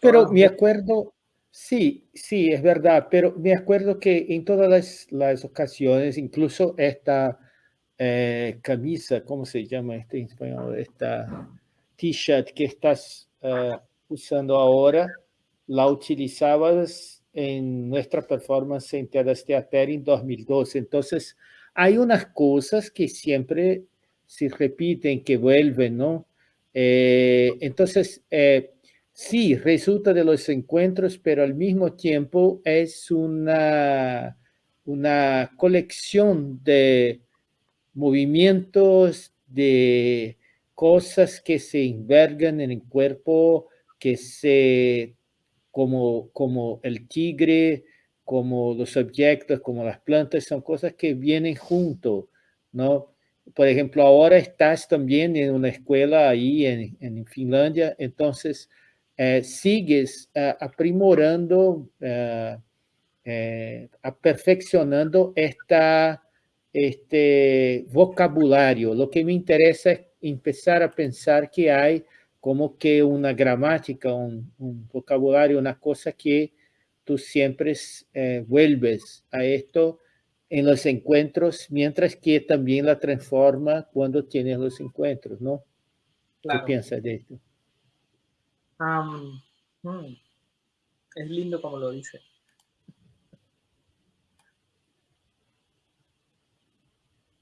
Pero me acuerdo, Sí, sí, es verdad, pero me acuerdo que en todas las, ocasiones, incluso esta eh, camisa, ¿cómo se llama este en español? Esta t-shirt que estás eh, usando ahora, la utilizabas en nuestra performance en Teatro Teater en 2012. Entonces, hay unas cosas que siempre se repiten, que vuelven, ¿no? Eh, entonces, sí, resulta de los encuentros, pero al mismo tiempo es una, una colección de movimientos, de cosas que se envergan en el cuerpo, que se, como, como el tigre, como los objetos, como las plantas, son cosas que vienen juntos, ¿no? Por ejemplo, ahora estás también en una escuela ahí en, en Finlandia, entonces eh, sigues eh, aprimorando, eh, aperfeccionando esta, este vocabulario. Lo que me interesa es empezar a pensar que hay como que una gramática, un, vocabulario, una cosa que tú siempre vuelves a esto en los encuentros, mientras que también la transforma cuando tienes los encuentros, ¿no? ¿Qué piensas de esto? Mm, es lindo como lo dice.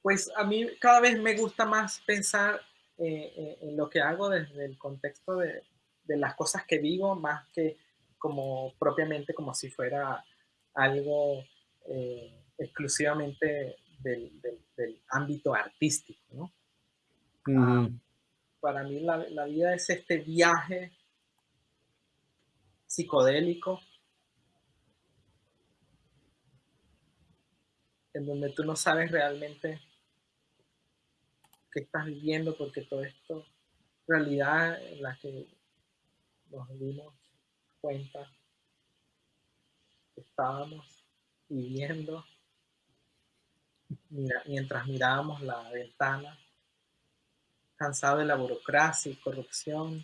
Pues a mí cada vez me gusta más pensar eh, eh, en lo que hago desde el contexto de, las cosas que vivo, más que como propiamente como si fuera algo eh, exclusivamente del, ámbito artístico. ¿no? Ah, para mí la, la, vida es este viaje psicodélico, en donde tú no sabes realmente qué estás viviendo, porque todo esto, realidad en la que nos dimos cuenta que estábamos viviendo mientras mirábamos la ventana, cansado de la burocracia y corrupción,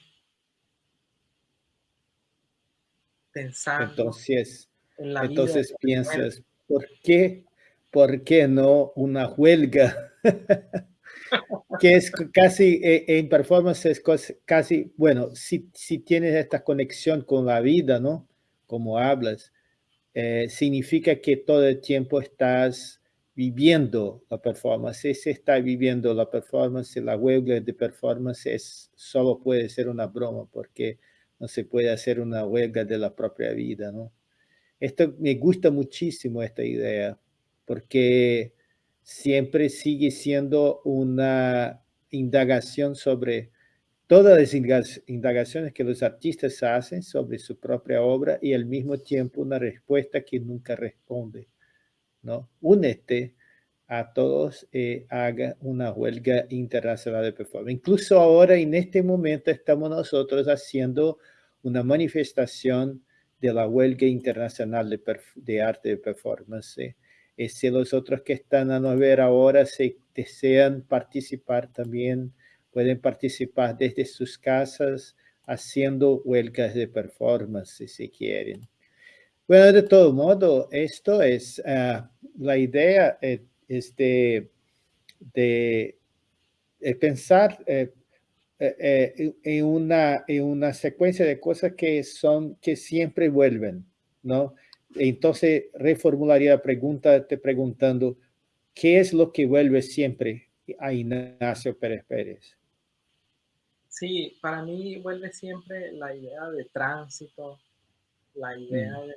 entonces, entonces piensas, ¿por qué, ¿por qué no una huelga? que es casi, eh, en performance es casi, bueno, si, si tienes esta conexión con la vida, ¿no? Como hablas, eh, significa que todo el tiempo estás viviendo la performance, se está viviendo la performance, la huelga de performance es, solo puede ser una broma porque no se puede hacer una huelga de la propia vida, ¿no? Esto me gusta muchísimo esta idea porque siempre sigue siendo una indagación sobre todas las indagaciones que los artistas hacen sobre su propia obra y al mismo tiempo una respuesta que nunca responde. ¿No? Únete a todos eh, haga una huelga internacional de performance. Incluso ahora, en este momento, estamos nosotros haciendo una manifestación de la huelga internacional de, arte de performance. Y eh, si los otros que están a nos ver ahora se desean participar también, pueden participar desde sus casas haciendo huelgas de performance si quieren. Bueno, de todo modo, esto es ah, la idea eh, es de, pensar eh, eh, en, una, en una secuencia de cosas que son, que siempre vuelven, ¿no? Entonces, reformularía la pregunta te preguntando, ¿qué es lo que vuelve siempre a Ignacio Pérez Pérez? Sí, para mí vuelve siempre la idea de tránsito, la idea mm. de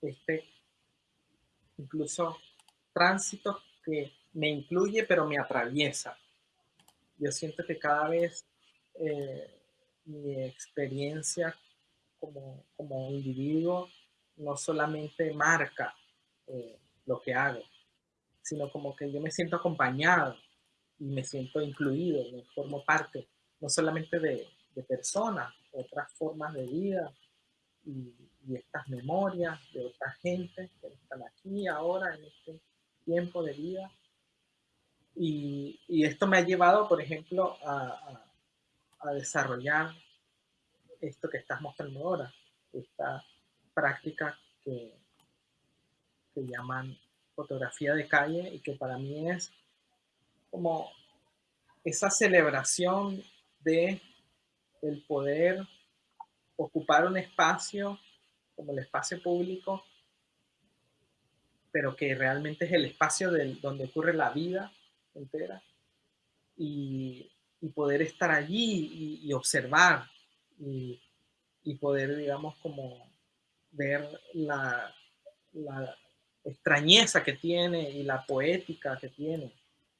este incluso tránsito que me incluye pero me atraviesa. Yo siento que cada vez eh, mi experiencia como, como, individuo no solamente marca eh, lo que hago, sino como que yo me siento acompañado y me siento incluido, me formo parte no solamente de, de personas, otras formas de vida y, estas memorias de otra gente que están aquí ahora en este tiempo de vida. Y, y esto me ha llevado, por ejemplo, a, a, desarrollar esto que estás mostrando ahora, esta práctica que, que llaman fotografía de calle y que para mí es como esa celebración de el poder ocupar un espacio como el espacio público, pero que realmente es el espacio del, donde ocurre la vida entera, y, poder estar allí y, observar y, poder, digamos, como ver la, la, extrañeza que tiene y la poética que tiene,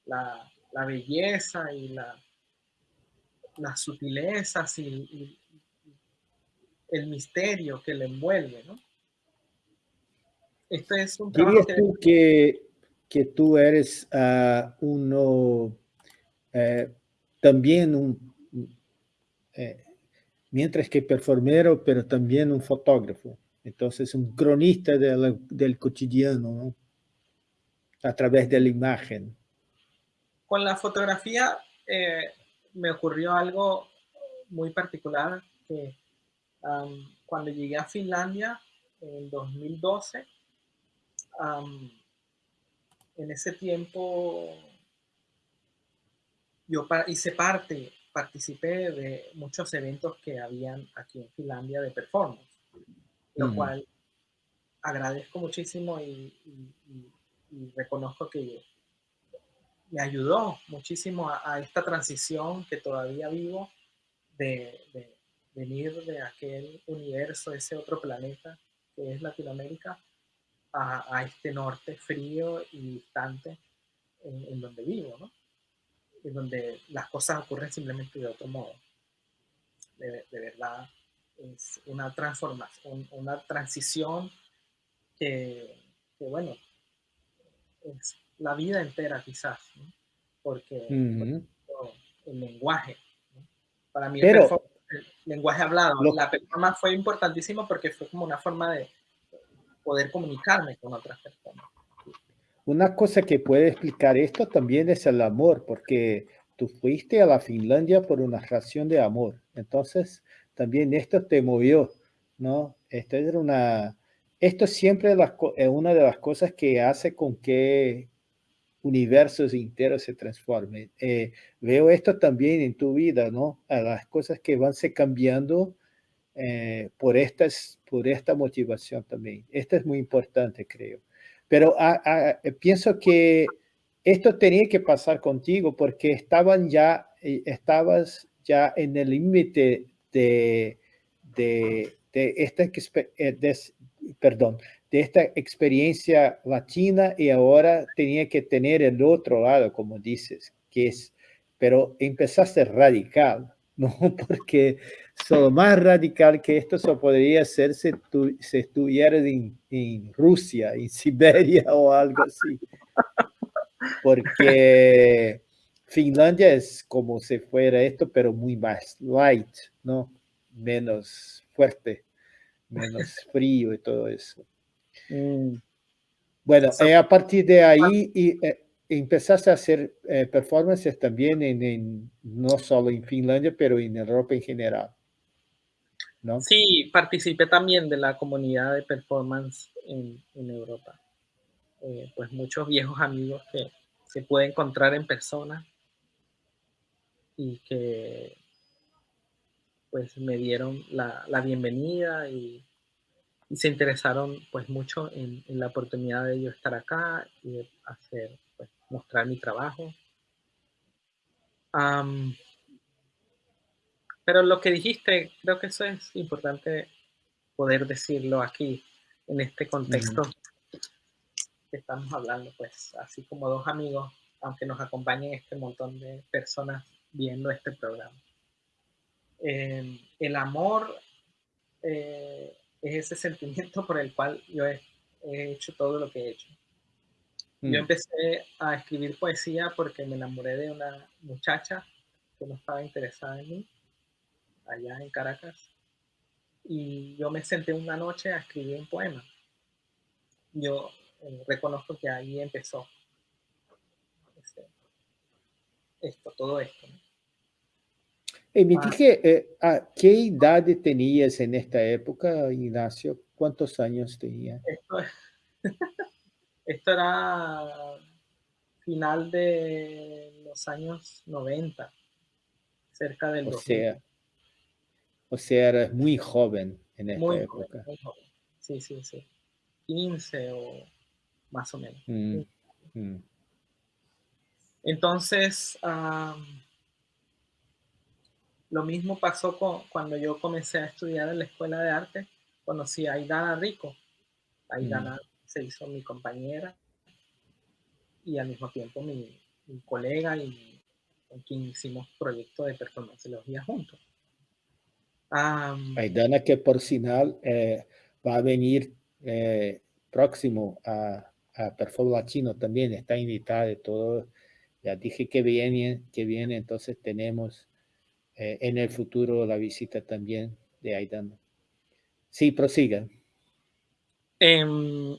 la, belleza y la, las sutilezas y, el misterio que le envuelve, ¿no? Es un ¿Dirías tú que, que tú eres uh, uno, eh, también un, eh, mientras que performero, pero también un fotógrafo? Entonces, un cronista del cotidiano, ¿no? A través de la imagen. Con la fotografía eh, me ocurrió algo muy particular que cuando llegué a Finlandia en 2012, en ese tiempo yo hice parte, participé de muchos eventos que habían aquí en Finlandia de performance, lo cual agradezco muchísimo y, reconozco que me ayudó muchísimo a, esta transición que todavía vivo de, venir de aquel universo, ese otro planeta que es Latinoamérica, a, este norte frío y distante en, donde vivo, ¿no? En donde las cosas ocurren simplemente de otro modo. De, verdad, es una transformación, una transición que, bueno, es la vida entera quizás, porque, el lenguaje, para mí Pero, lenguaje hablado. la persona fue importantísimo porque fue como una forma de poder comunicarme con otras personas. Una cosa que puede explicar esto también es el amor, porque tú fuiste a la Finlandia por una relación de amor. Entonces, también esto te movió, ¿no? Esto, era una, esto siempre es una de las cosas que hace con que universos enteros se transformen. Eh, veo esto también en tu vida, ¿no? A las cosas que van se cambiando eh, por, estas, por esta motivación también. Esto es muy importante, creo. Pero ah, ah, pienso que esto tenía que pasar contigo porque estaban ya, eh, estabas ya en el límite de, de, de, esta, eh, perdón, de esta experiencia latina y ahora tenía que tener el otro lado, como dices, que es, pero empezaste radical, ¿no? Porque solo más radical que esto se podría ser si, tú, estuvieras en, en Rusia, en Siberia o algo así. Porque Finlandia es como si fuera esto, pero muy más light, ¿no? Menos fuerte, menos frío y todo eso. Mm. Bueno, eh, a partir de ahí y, eh, empezaste a hacer eh, performances también en, no solo en Finlandia, pero en Europa en general. ¿no? Sí, participé también de la comunidad de performance en, en Europa. pues muchos viejos amigos que se puede encontrar en persona y que pues me dieron la, la bienvenida y y se interesaron pues mucho en, la oportunidad de yo estar acá y de hacer, pues, mostrar mi trabajo. pero lo que dijiste, creo que eso es importante poder decirlo aquí, en este contexto que estamos hablando, pues así como dos amigos, aunque nos acompañen este montón de personas viendo este programa. Em, el amor eh, es ese sentimiento por el cual yo he, hecho todo lo que he hecho. Yo mm. empecé a escribir poesía porque me enamoré de una muchacha que no estaba interesada en mí, allá en Caracas, y yo me senté una noche a escribir un poema. Yo eh, reconozco que ahí empezó este, esto, todo esto. Y me dije, eh, ¿a qué edad tenías en esta época, Ignacio? ¿Cuántos años tenías? Esto, era final de los años 90, cerca del o Sea, o sea, eras muy joven en esta época. muy joven. Sí, sí, sí. 15 o más o menos. Mm, mm. Entonces, lo mismo pasó con, cuando yo comencé a estudiar en la escuela de arte. Conocí a Aidana Rico. Aidana mm. se hizo mi compañera y al mismo tiempo mi, colega y con quien hicimos proyectos de performanceología juntos. Aidana que por final eh, va a venir eh, próximo a, a Perform Latino también, está invitada de todo. Ya dije que viene, que viene, entonces tenemos eh, en el futuro la visita también de Aidana. Sí, prosiga. Em,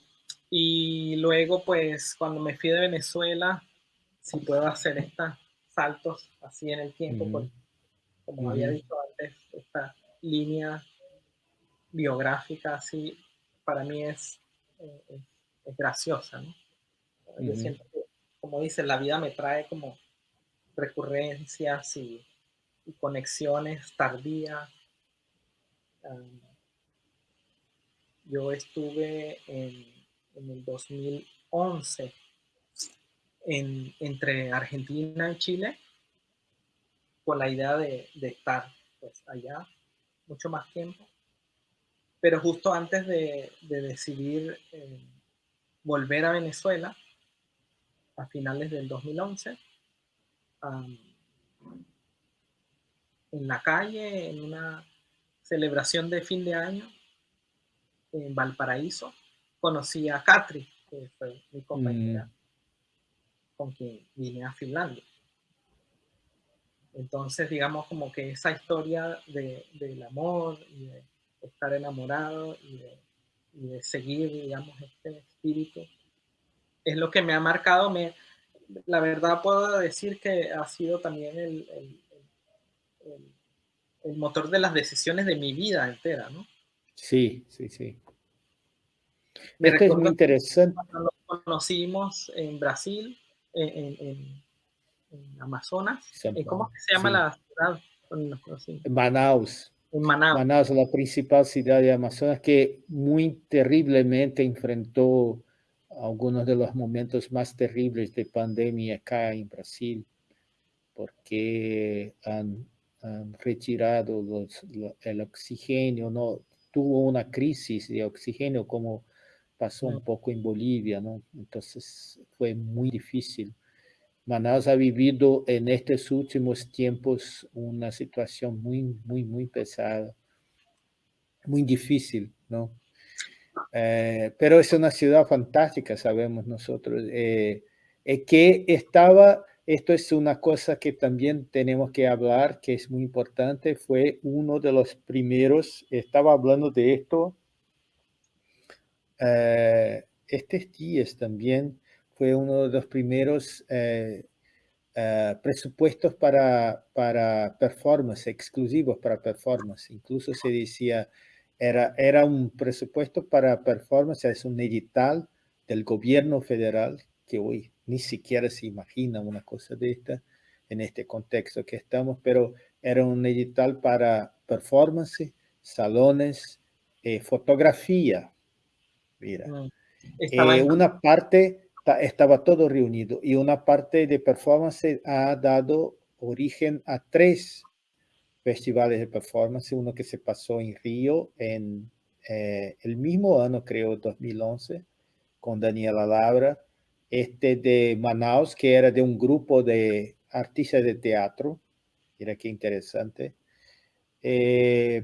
y luego, pues, cuando me fui de Venezuela, si puedo hacer estos saltos así en el tiempo, pues, como había dicho antes, esta línea biográfica así, para mí es, eh, es, graciosa, ¿no? Yo siento que, como dice, la vida me trae como recurrencias y conexiones tardías. yo estuve en, el 2011 entre Argentina y Chile con la idea de, estar pues, allá mucho más tiempo. Pero justo antes de, decidir eh, volver a Venezuela, a finales del 2011, en la calle, en una celebración de fin de año en Valparaíso, conocí a Katri, que fue mi compañera mm. con quien vine a Finlandia. Entonces, digamos como que esa historia de, del amor y de estar enamorado y de, y de, seguir, digamos, este espíritu, es lo que me ha marcado. Me, la verdad puedo decir que ha sido también el, el, motor de las decisiones de mi vida entera, ¿no? Sí, sí, sí. Me Esto es muy interesante. Cuando nos conocimos en Brasil, en, en, Amazonas, ¿cómo se llama la ciudad donde nos conocimos? Manaus. Manaus. Manaus, la principal ciudad de Amazonas, que muy terriblemente enfrentó algunos de los momentos más terribles de pandemia acá en Brasil, porque han, retirado el oxígeno, no tuvo una crisis de oxígeno como pasó un poco en Bolivia, ¿no? Entonces fue muy difícil. Manaus ha vivido en estos últimos tiempos una situación muy, muy, muy pesada, muy difícil, ¿no? Eh, pero es una ciudad fantástica, sabemos nosotros, eh, eh, que estaba, esto es una cosa que también tenemos que hablar, que es muy importante, fue uno de los primeros, estaba hablando de esto, estos días también, fue uno de los primeros presupuestos para, para performance, exclusivos para performance. Incluso se decía, era, era un presupuesto para performance, es un edital del gobierno federal, que hoy ni siquiera se imagina una cosa de esta en este contexto que estamos, pero era un edital para performance, salones, eh, fotografía. Mira, mm. eh, una parte estaba todo reunido y una parte de performance ha dado origen a tres festivales de performance, uno que se pasó en Río en eh, el mismo año, creo, 2011, con Daniela Labra, este de Manaus, que era de un grupo de artistas de teatro, mira qué interesante. Eh,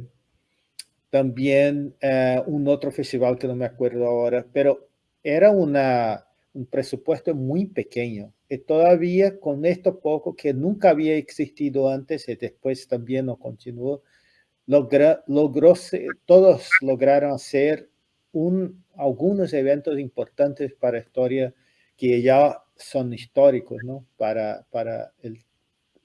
también eh, un otro festival que no me acuerdo ahora, pero era una, un presupuesto muy pequeño y todavía con esto poco que nunca había existido antes y después también no continuó, logró, todos lograron hacer un, algunos eventos importantes para historia que ya son históricos, ¿no? Para, para el,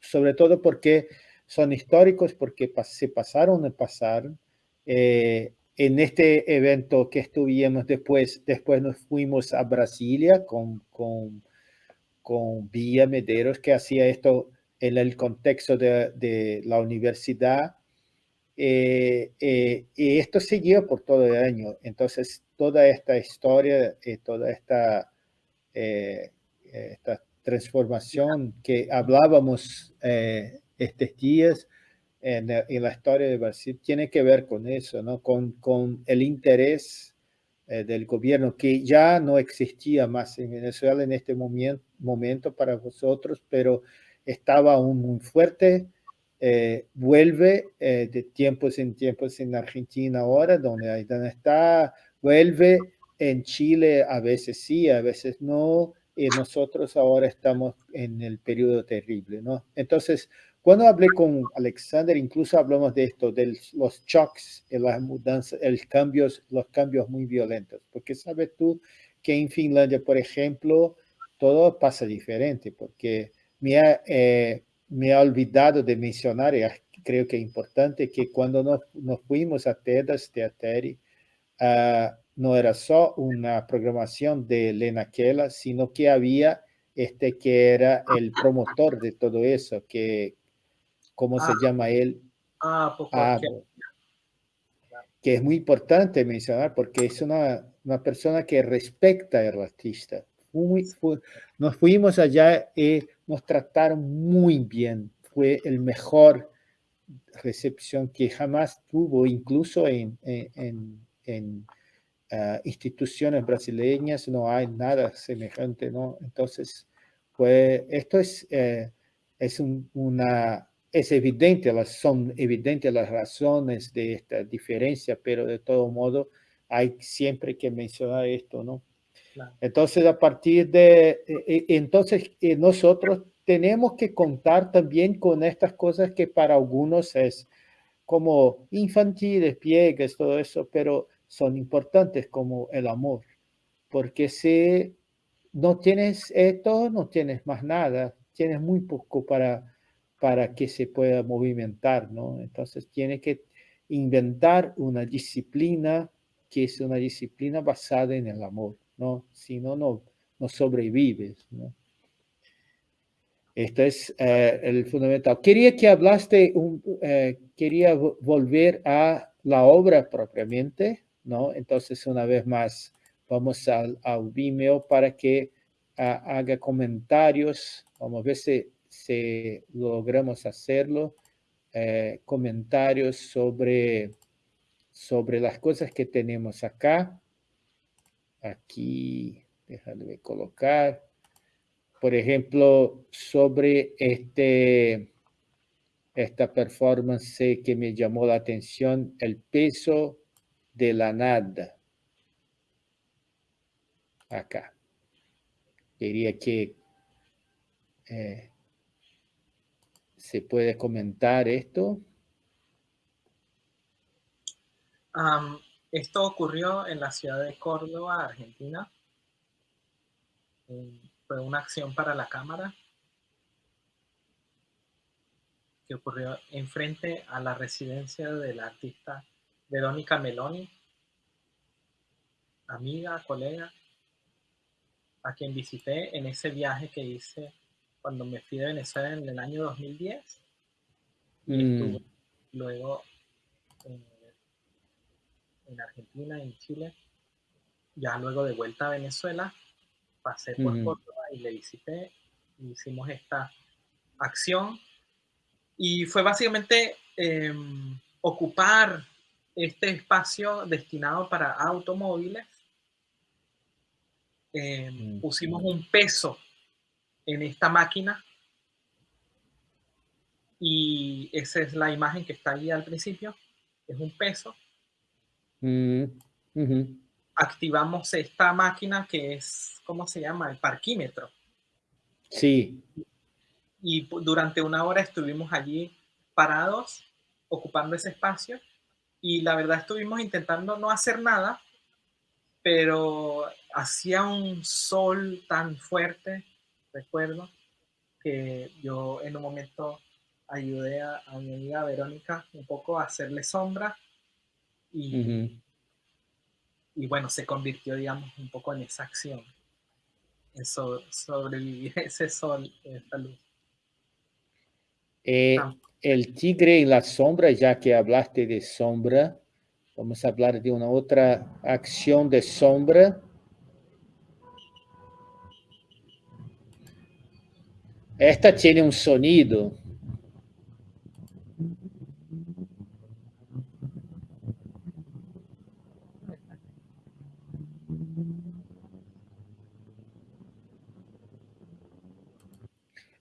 sobre todo porque son históricos porque se pasaron y pasaron. Eh, en este evento que estuvimos después, después nos fuimos a Brasilia con, con con Villa Mederos, que hacía esto en el contexto de, la universidad. Eh, eh, y esto siguió por todo el año. Entonces, toda esta historia, eh, toda esta, esta transformación que hablábamos estos días en, en, la historia de Brasil, tiene que ver con eso, ¿no? con, con el interés eh, del gobierno que ya no existía más en Venezuela en este momento, momento para vosotros, pero estaba aún muy fuerte. Eh, vuelve eh, de tiempos en tiempos en Argentina ahora, donde, donde está, vuelve en Chile a veces sí, a veces no, y nosotros ahora estamos en el periodo terrible, ¿no? Entonces, cuando hablé con Alexander, incluso hablamos de esto, de los shocks, las mudanzas, el cambios, los cambios muy violentos. Porque sabes tú que en Finlandia, por ejemplo, todo pasa diferente, porque me ha, eh, me ha olvidado de mencionar, y creo que es importante, que cuando nos, nos fuimos a TEDAS Teateri, uh, no era solo una programación de Lena Kela, sino que había este que era el promotor de todo eso, que, ¿cómo se ah. llama él? Ah, pues, ah que es muy importante mencionar porque es una, una persona que respecta al artista. nos fuimos allá y nos trataron muy bien. Fue el mejor recepción que jamás tuvo, incluso en, en, en, ah, instituciones brasileñas, no hay nada semejante, ¿no? Entonces, pues esto es, eh, es una es evidente, son evidentes las razones de esta diferencia, pero de todo modo hay siempre que mencionar esto, ¿no? Entonces, a partir de, e, e, entonces eh, nosotros tenemos que contar también con estas cosas que para algunos es como infantiles, pliegues, todo eso, pero son importantes como el amor, porque si no tienes esto, no tienes más nada, tienes muy poco para para que se pueda movimentar, ¿no? Entonces tiene que inventar una disciplina que es una disciplina basada en el amor, ¿no? Si no, no, no sobrevives, ¿no? Esto es eh, el fundamental. Quería que hablaste, eh, quería volver a la obra propiamente, ¿no? Entonces, una vez más, vamos al, Vimeo para que haga comentarios. Vamos a ver si, si logramos hacerlo. Eh, comentarios sobre, sobre las cosas que tenemos acá. Aquí, déjame colocar por ejemplo, sobre este, esta performance que me llamó la atención, el peso de la nada. Acá. Quería que eh, se puede comentar esto. esto ocurrió en la ciudad de Córdoba, Argentina fue una acción para la cámara que ocurrió enfrente a la residencia de la artista Verónica Meloni, amiga, colega, a quien visité en ese viaje que hice cuando me fui de Venezuela en el año 2010. Y mm. estuve luego en Argentina, en Chile, ya luego de vuelta a Venezuela, pasé por Córdoba y le visité, hicimos esta acción y fue básicamente em, ocupar este espacio destinado para automóviles. Em, pusimos un peso en esta máquina y esa es la imagen que está ahí al principio, es un peso. Mm, Activamos esta máquina que es, ¿cómo se llama? El parquímetro. Sí. Y durante una hora estuvimos allí parados, ocupando ese espacio. Y la verdad estuvimos intentando no hacer nada, pero hacía un sol tan fuerte, recuerdo, que yo en un momento ayudé a, mi amiga Verónica un poco a hacerle sombra y, y bueno, se convirtió, digamos, un poco en esa acción sobrevivir ese sol, esa luz. Eh, el tigre y la sombra, ya que hablaste de sombra, vamos a hablar de una otra acción de sombra. Esta tiene un sonido.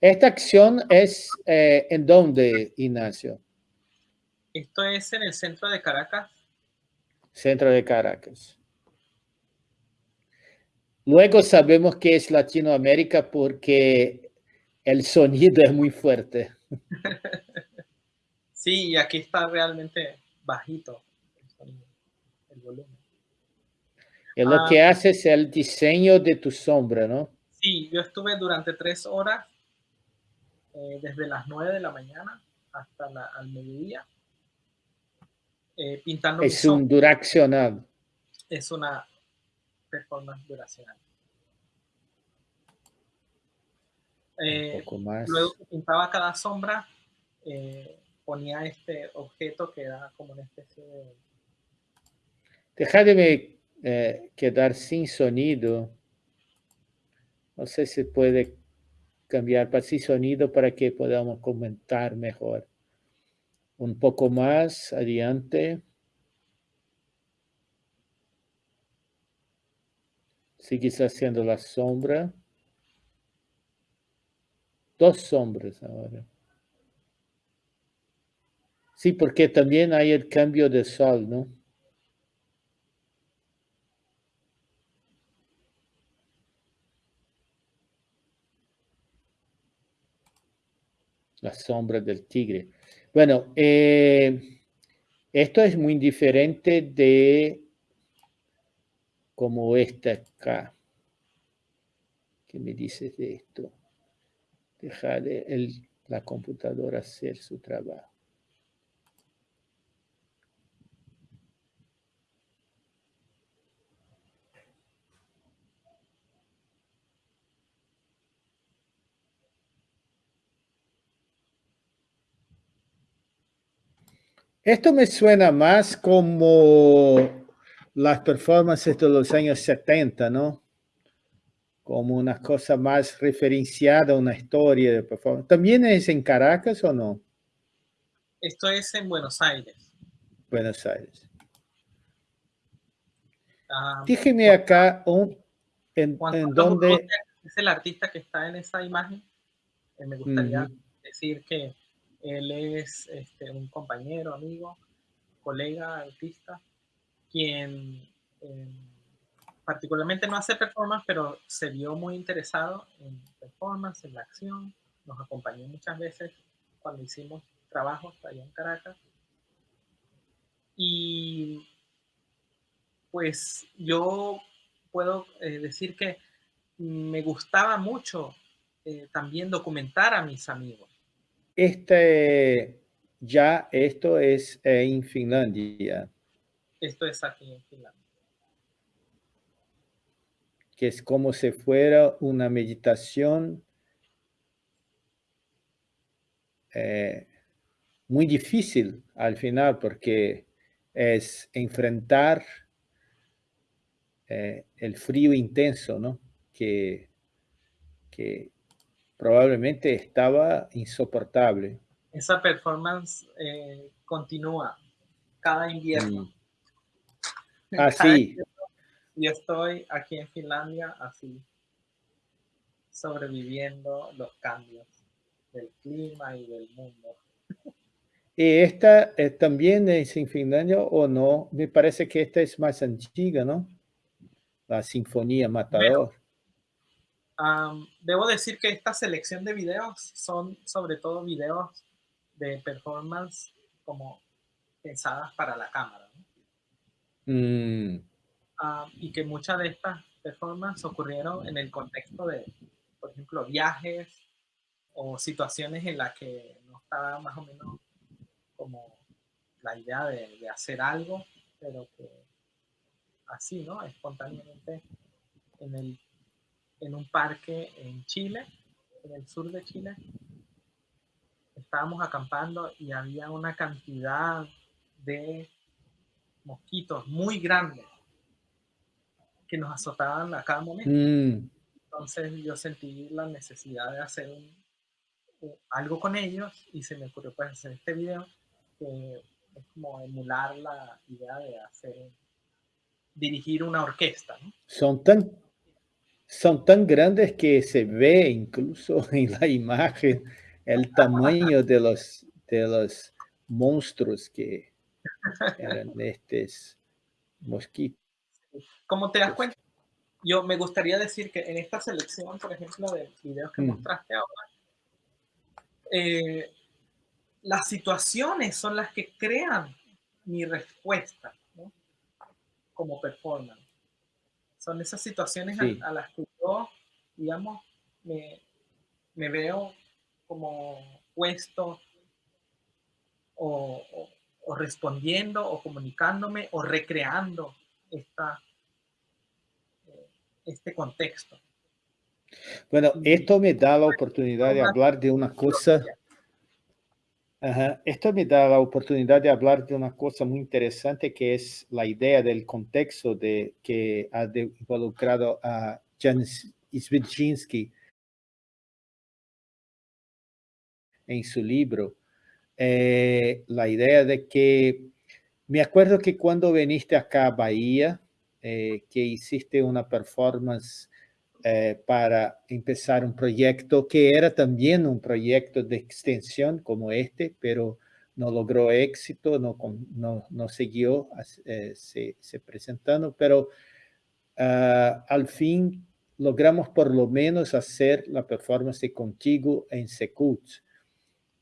Esta acción es eh, en dónde, Ignacio? Esto es en el centro de Caracas. Centro de Caracas. Luego sabemos que es Latinoamérica porque el sonido es muy fuerte. Sí, y aquí está realmente bajito el, volumen. Y lo que ah. hace es el diseño de tu sombra, ¿no? Sí, yo estuve durante tres horas eh, desde las 9 de la mañana hasta la, al mediodía, eh, pintando. Es un duracional. Es una performance duracional. Eh, poco más. Luego pintaba cada sombra, ponía este objeto que era como una especie de... Déjame quedar sin sonido. No sé si puede cambiar para sí sonido para que podamos comentar mejor. Un poco más adelante. Sigues haciendo la sombra. Dos sombras ahora. Sí, porque también hay el cambio de sol, ¿no? La sombra del tigre. Bueno, eh, esto es muy diferente de como esta acá. ¿Qué me dices de esto? Dejar la computadora hacer su trabajo. Esto me suena más como las performances de los años 70, ¿no? Como una cosa más referenciada, una historia de performance. ¿También es en Caracas o no? Esto es en Buenos Aires. Buenos Aires. Ah, Dígame acá un, en, en dónde... Es el artista que está en esa imagen. Eh, me gustaría decir que él es este, un compañero, amigo, colega, artista, quien em, particularmente no hace performance, pero se vio muy interesado en performance, en la acción. Nos acompañó muchas veces cuando hicimos trabajos allá en Caracas. Y pues yo puedo eh, decir que me gustaba mucho eh, también documentar a mis amigos. Este, ya esto es en Finlandia. Esto es aquí en Finlandia. Que es como si fuera una meditación eh, muy difícil al final porque es enfrentar eh, el frío intenso, ¿no? Que, que probablemente estaba insoportable. Esa performance eh, continúa cada invierno. Mm. Así. Ah, yo estoy aquí en Finlandia así, sobreviviendo los cambios del clima y del mundo. ¿Y esta eh, también es en Finlandia o no? Me parece que esta es más antigua, ¿no? La Sinfonía Matador. Debo decir que esta selección de videos son sobre todo videos de performance como pensadas para la cámara. Mm. Ah, y que muchas de estas performances ocurrieron en el contexto de, por ejemplo, viajes o situaciones en las que no estaba más o menos como la idea de, hacer algo, pero que así, ¿no? Espontáneamente en, el, en un parque en Chile, en el sur de Chile, estábamos acampando y había una cantidad de mosquitos muy grandes que nos azotaban a cada momento. Mm. Entonces yo sentí la necesidad de hacer algo con ellos y se me ocurrió pues hacer este video que es como emular la idea de hacer, dirigir una orquesta. Son tan son tan grandes que se ve incluso en la imagen el tamaño de los, de los monstruos que, eran estos mosquitos. Como te das cuenta, yo me gustaría decir que en esta selección, por ejemplo, de videos que mm. mostraste ahora, eh, las situaciones son las que crean mi respuesta como performance. Son esas situaciones a, las que yo, digamos, me, me veo como puesto o, o respondiendo o comunicándome o recreando esta, eh, este contexto. Bueno, esto me da la oportunidad de hablar de una cosa. Esto me da la oportunidad de hablar de una cosa muy interesante que es la idea del contexto de, que ha involucrado a Jan Svidzinsky en su libro. Eh, la idea de que, me acuerdo que cuando viniste acá a Bahía, eh, que hiciste una performance eh, para empezar un proyecto que era también un proyecto de extensión como este, pero no logró éxito, no, no, no siguió se, se, presentando, pero ah, al fin logramos por lo menos hacer la performance contigo en Secut.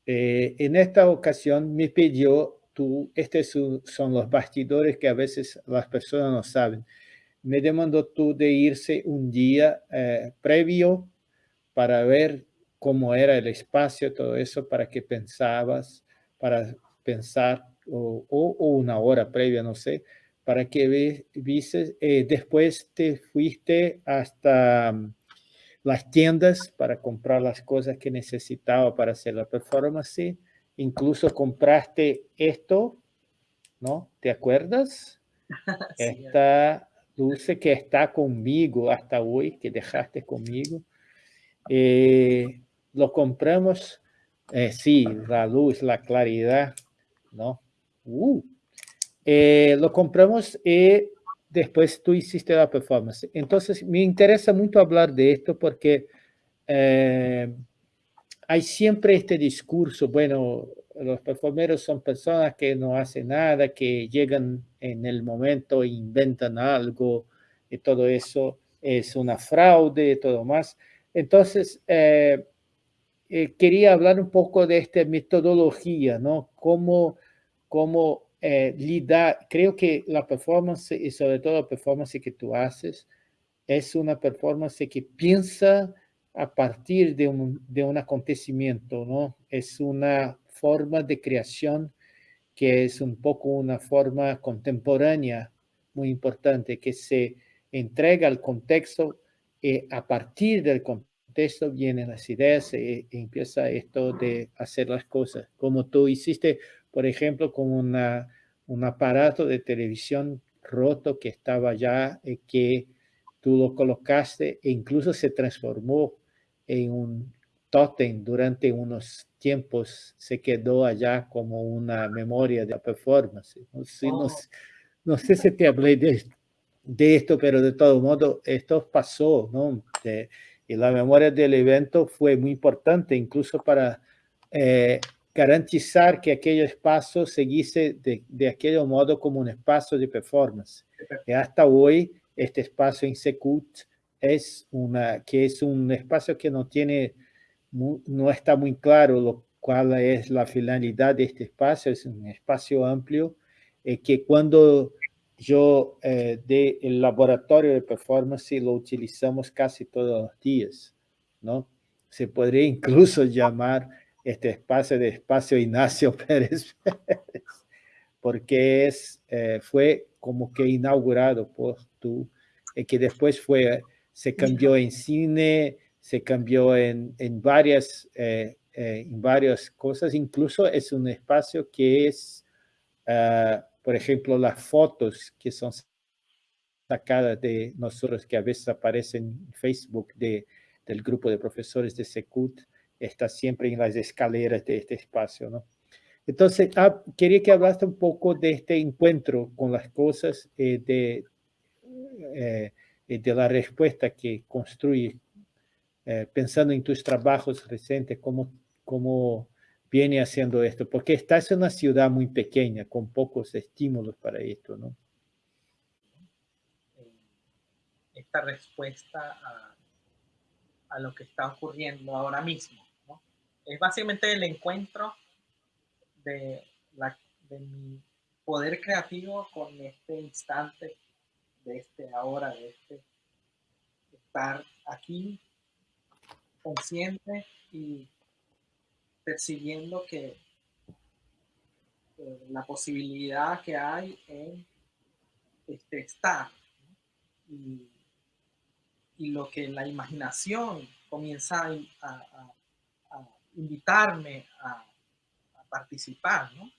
Eh, en esta ocasión me pidió, tú, estos son los bastidores que a veces las personas no saben, me demandó tú de irse un día eh, previo para ver cómo era el espacio, todo eso, para que pensabas, para pensar, o, una hora previa, no sé, para que vieses, eh, después te fuiste hasta las tiendas para comprar las cosas que necesitaba para hacer la performance. Incluso compraste esto ¿no? ¿Te acuerdas? Esta dulce que está conmigo hasta hoy, que dejaste conmigo. Eh, lo compramos, eh, sí, la luz, la claridad, ¿no? Uh. Eh, lo compramos y después tú hiciste la performance. Entonces, me interesa mucho hablar de esto porque hay siempre este discurso, bueno, los performeros son personas que no hacen nada, que llegan en el momento e inventan algo y todo eso es una fraude y todo más. Entonces, eh, eh, quería hablar un poco de esta metodología, ¿no? Cómo, cómo eh, creo que la performance y sobre todo la performance que tú haces es una performance que piensa a partir de un, de un acontecimiento, ¿no? Es una forma de creación que es un poco una forma contemporánea muy importante, que se entrega al contexto y a partir del contexto vienen las ideas y, empieza esto de hacer las cosas. Como tú hiciste, por ejemplo, con una, un aparato de televisión roto que estaba ya, y que tú lo colocaste e incluso se transformó en un tótem durante unos tiempos, se quedó allá como una memoria de la performance. No sé, no, sé si te hablé de, de, esto, pero de todo modo esto pasó, ¿no? y la memoria del evento fue muy importante, incluso para eh, garantizar que aquel espacio seguisse de, de aquel modo como un espacio de performance. Y hasta hoy, este espacio en Secut es una, que es un espacio que no tiene, no está muy claro lo, cuál es la finalidad de este espacio, es un espacio amplio, eh, que cuando yo eh, de el laboratorio de performance lo utilizamos casi todos los días, ¿no? Se podría incluso llamar este espacio de espacio Ignacio Pérez, porque es, eh, fue como que inaugurado por tú, y que después fue se cambió en cine, se cambió en, en varias, eh, eh, en varias cosas, incluso es un espacio que es, ah, por ejemplo, las fotos que son sacadas de nosotros, que a veces aparecen en Facebook de, del grupo de profesores de Secut, está siempre en las escaleras de este espacio, ¿no? Entonces, ah, quería que hablaste un poco de este encuentro con las cosas, eh, de eh, de la respuesta que construye, eh, pensando en tus trabajos recientes, cómo, cómo viene haciendo esto, porque estás en una ciudad muy pequeña, con pocos estímulos para esto, ¿no? Eh, esta respuesta a, a lo que está ocurriendo ahora mismo, ¿no? Es básicamente el encuentro de, la, de mi poder creativo con este instante de este ahora, de este estar aquí consciente y percibiendo que eh, la posibilidad que hay en este estar y, lo que la imaginación comienza a, invitarme a, participar, ¿no?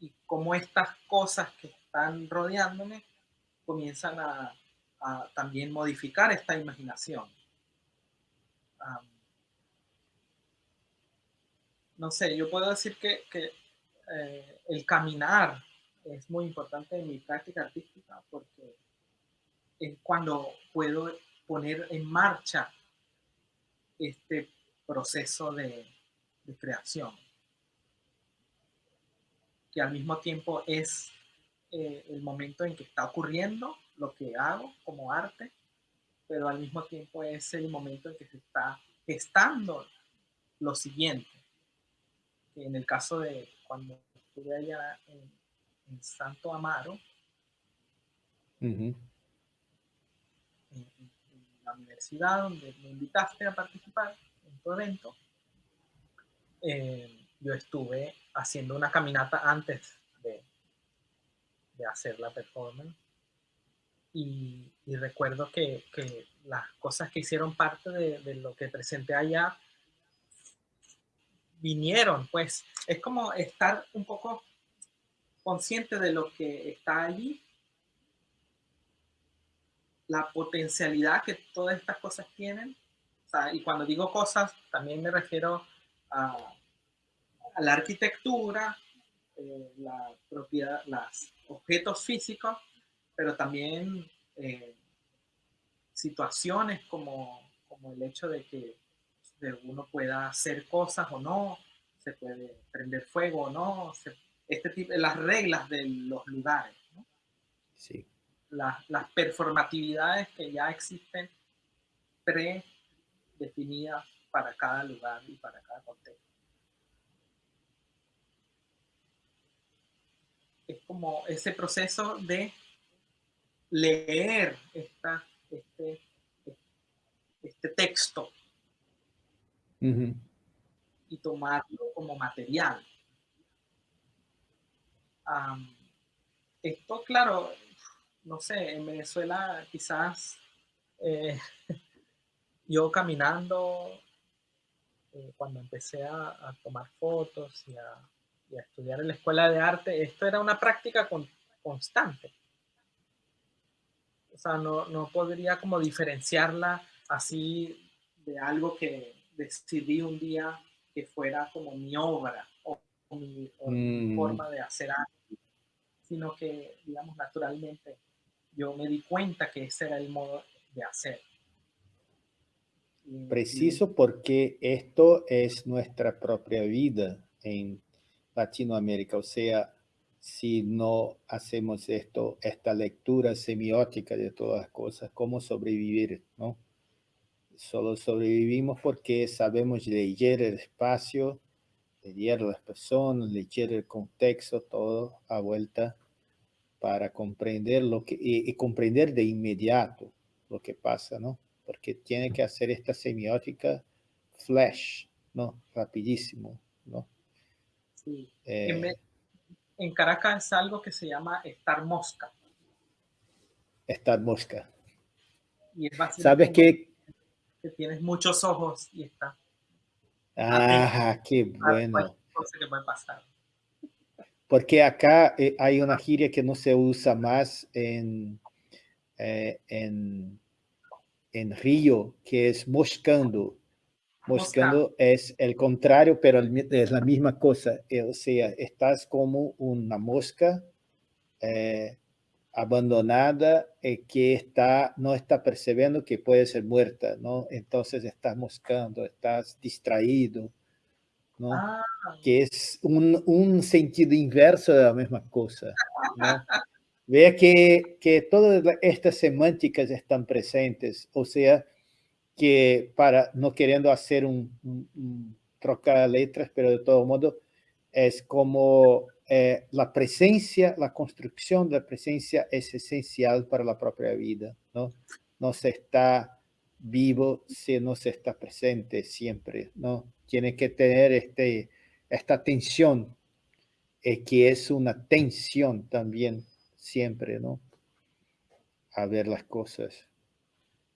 Y cómo estas cosas que están rodeándome comienzan a, también modificar esta imaginación. No sé, yo puedo decir que, eh, el caminar es muy importante en mi práctica artística porque es cuando puedo poner en marcha este proceso de creación que al mismo tiempo es eh, el momento en que está ocurriendo lo que hago como arte, pero al mismo tiempo es el momento en que se está gestando lo siguiente. En el caso de cuando estuve allá en, Santo Amaro, en, la universidad donde me invitaste a participar en tu evento, eh, yo estuve haciendo una caminata antes de, de hacer la performance. Y, recuerdo que, que, las cosas que hicieron parte de, de, lo que presenté allá vinieron, pues es como estar un poco consciente de lo que está allí, la potencialidad que todas estas cosas tienen. y cuando digo cosas, también me refiero a, la arquitectura, eh, la propiedad, los objetos físicos, pero también eh, situaciones como, como el hecho de que uno pueda hacer cosas o no, se puede prender fuego o no, este tipo, las reglas de los lugares. Sí. Las, las performatividades que ya existen predefinidas para cada lugar y para cada contexto. Es como ese proceso de leer esta, este, este texto y tomarlo como material. esto, claro, no sé, en Venezuela quizás eh, yo caminando, eh, cuando empecé a, tomar fotos y a, estudiar en la escuela de arte, esto era una práctica constante. O sea, no, no podría como diferenciarla así de algo que decidí un día que fuera como mi obra o, mi, mm. forma de hacer arte, sino que, digamos, naturalmente yo me di cuenta que ese era el modo de hacer. Preciso porque esto es nuestra propia vida en Latinoamérica, o sea, si no hacemos esto, esta lectura semiótica de todas las cosas, cómo sobrevivir, ¿no? Solo sobrevivimos porque sabemos leer el espacio, leer las personas, leer el contexto, todo a vuelta para comprender lo que, y, comprender de inmediato lo que pasa, ¿no? Porque tiene que hacer esta semiótica flash, ¿no? Rapidísimo, ¿no? Sí. Eh, en, Caracas es algo que se llama estar mosca. Estar mosca. Y ¿Sabes qué? que tienes muchos ojos y está. Ah, qué bueno. que puede pasar. Porque acá eh, hay una gíria que no se usa más en, eh, en, en Río, que es moscando. Moscando es el contrario, pero es la misma cosa. Eh, o sea, estás como una mosca abandonada eh, que está, no está percibiendo que puede ser muerta, ¿no? Entonces estás moscando, estás distraído, ¿no? Ah. Que es un, un, sentido inverso de la misma cosa, ¿no? Vea que, que todas estas semánticas están presentes, o sea, que para, no queriendo hacer un, un, un trocar letras, pero de todo modo, es como eh, la presencia, la construcción de la presencia es esencial para la propia vida, ¿no? No se está vivo si no se está presente siempre, ¿no? Tiene que tener este, esta tensión, eh, que es una tensión también siempre, ¿no? A ver las cosas.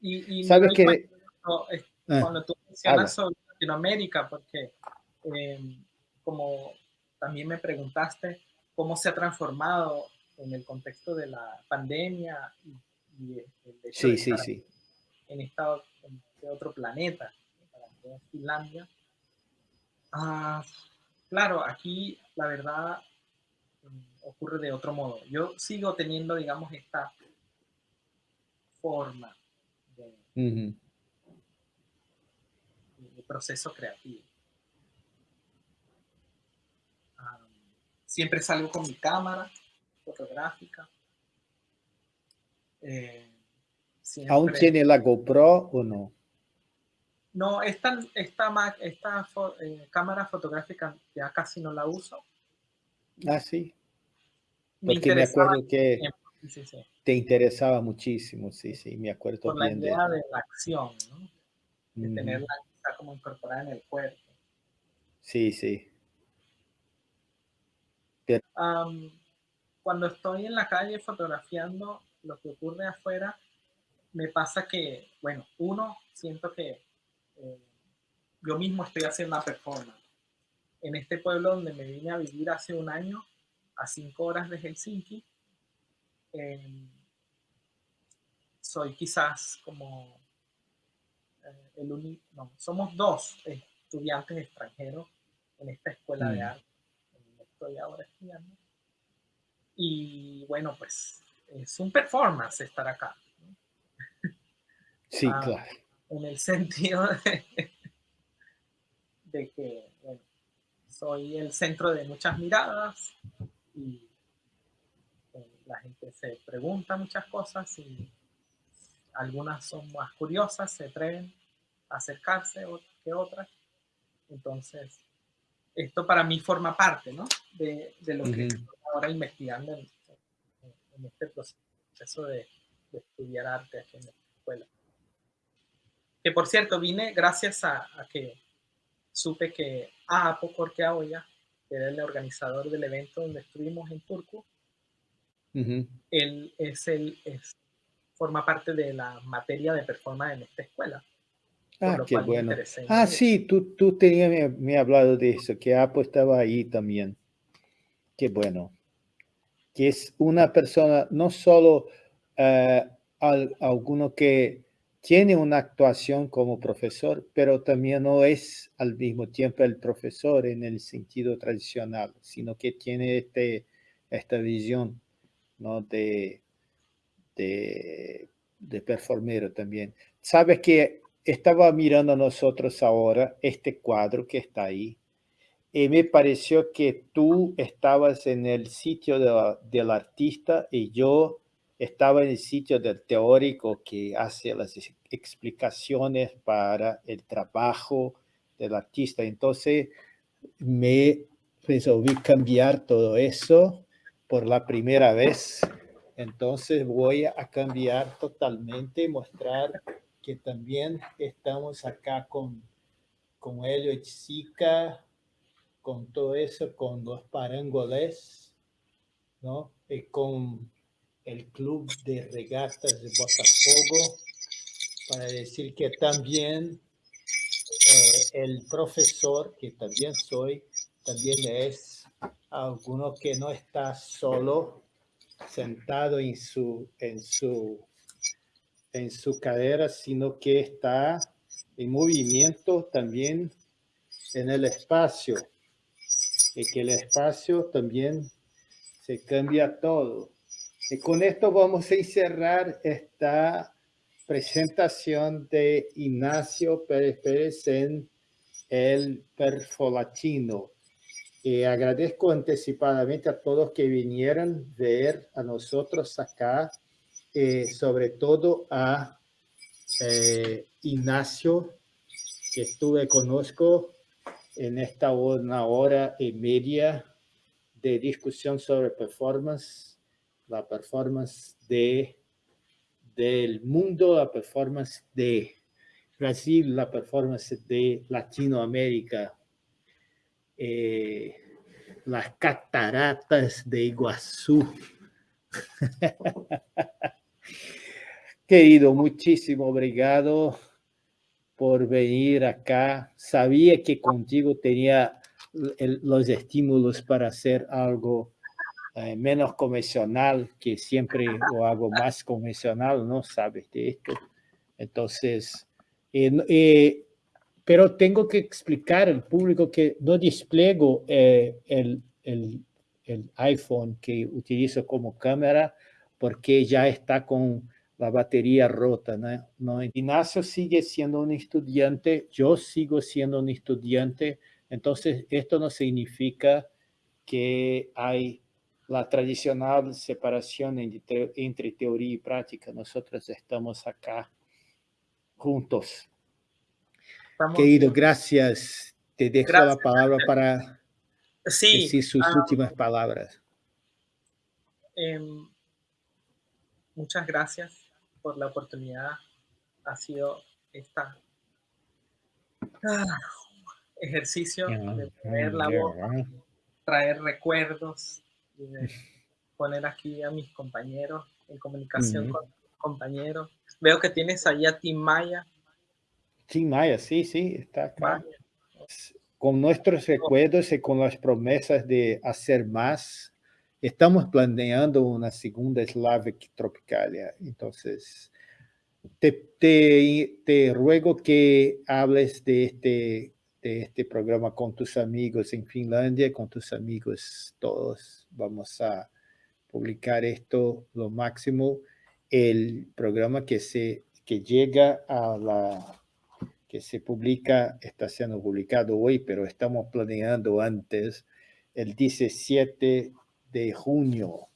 Y, ¿Sabes que ah, Cuando, tú mencionas sobre Latinoamérica, porque eh, como también me preguntaste cómo se ha transformado en el contexto de la pandemia y, el hecho sí, sí, sí. en estado en este otro planeta, en Finlandia. Ah, claro, aquí la verdad mm, ocurre de otro modo. Yo sigo teniendo, digamos, esta forma de proceso creativo. Siempre salgo con mi cámara fotográfica. Eh, ¿Aún tiene la GoPro o no? No, esta, esta, esta eh, cámara fotográfica ya casi no la uso. Ah, sí. Porque me, acuerdo que te interesaba muchísimo, sí, sí, me acuerdo Por la idea de... la acción, ¿no? De tenerla como incorporada en el cuerpo. Sí, sí cuando estoy en la calle fotografiando lo que ocurre afuera, me pasa que, bueno, uno, siento que eh, yo mismo estoy haciendo una performance. En este pueblo donde me vine a vivir hace un año, a cinco horas de Helsinki. Em, soy quizás como eh, el único, no, somos dos estudiantes extranjeros en esta escuela de mm. arte donde estoy ahora estudiando. Y bueno, pues es un performance estar acá. Sí, ah, claro. En el sentido de, que soy el centro de muchas miradas y eh, la gente se pregunta muchas cosas y algunas son más curiosas, se atreven a acercarse que otras. Entonces, esto para mí forma parte ¿no? de, lo que estoy ahora investigando en, este proceso de, estudiar arte aquí en la escuela. Que por cierto, vine gracias a, que supe que Apo Korkeaoya, que era el organizador del evento donde estuvimos en Turku, él es el, es, forma parte de la materia de performance en esta escuela. Ah, qué bueno. Ah, sí, tú, tú tenías, me, hablado de eso, que Apo estaba ahí también. Qué bueno. Que es una persona, no solo uh, alguno que tiene una actuación como profesor, pero también no es al mismo tiempo el profesor en el sentido tradicional, sino que tiene este, esta visión ¿no? de, de, de performero también. Sabes que estaba mirando nosotros ahora este cuadro que está ahí y me pareció que tú estabas en el sitio del artista y yo estaba en el sitio del teórico que hace las explicaciones para el trabajo del artista. Entonces me resolví cambiar todo eso por la primera vez. Entonces voy a cambiar totalmente, mostrar que también estamos acá con, con Helio y Chica, con todo eso, con los parangoles, ¿no? Y con el club de regatas de Botafogo, para decir que también eh, el profesor, que también soy, también es alguno que no está solo sentado en su, en su en su cadera, sino que está en movimiento también en el espacio. Y que el espacio también se cambia todo. Y con esto vamos a encerrar esta presentación de Ignacio Pérez Pérez en el perfolatino. Y agradezco anticipadamente a todos que vinieron a ver a nosotros acá eh, sobre todo a eh, Ignacio, que estuve, conozco en esta una hora y media de discusión sobre performance, la performance de, del mundo, la performance de Brasil, la performance de Latinoamérica, eh, las cataratas de Iguazú. Querido, muchísimo obrigado por venir acá. Sabía que contigo tenía los estímulos para hacer algo eh, menos convencional, que siempre lo hago más convencional, ¿no? Sabes de esto. Entonces, eh, eh, pero tengo que explicar al público que no despliego el, el, el iPhone que utilizo como cámara porque ya está con la batería rota. ¿no? ¿no? Ignacio sigue siendo un estudiante, yo sigo siendo un estudiante, entonces esto no significa que hay la tradicional separación entre teoría y práctica. Nosotros estamos acá juntos. Querido, gracias. Te dejo la palabra para decir sus ah, últimas palabras. Em, muchas gracias por la oportunidad. Ha sido esta ah, ejercicio de poner la voz, traer recuerdos, de poner aquí a mis compañeros en comunicación con compañeros. Veo que tienes ahí a Tim Maya. Tim Maya, sí, sí, está acá. Con nuestros recuerdos y con las promesas de hacer más estamos planeando una segunda Slavic Tropicalia. Entonces, te, te, te, ruego que hables de este, de este programa con tus amigos en Finlandia, con tus amigos todos. Vamos a publicar esto lo máximo. El programa que, se, que llega a la que se publica, está siendo publicado hoy, pero estamos planeando antes, el 17 de junio.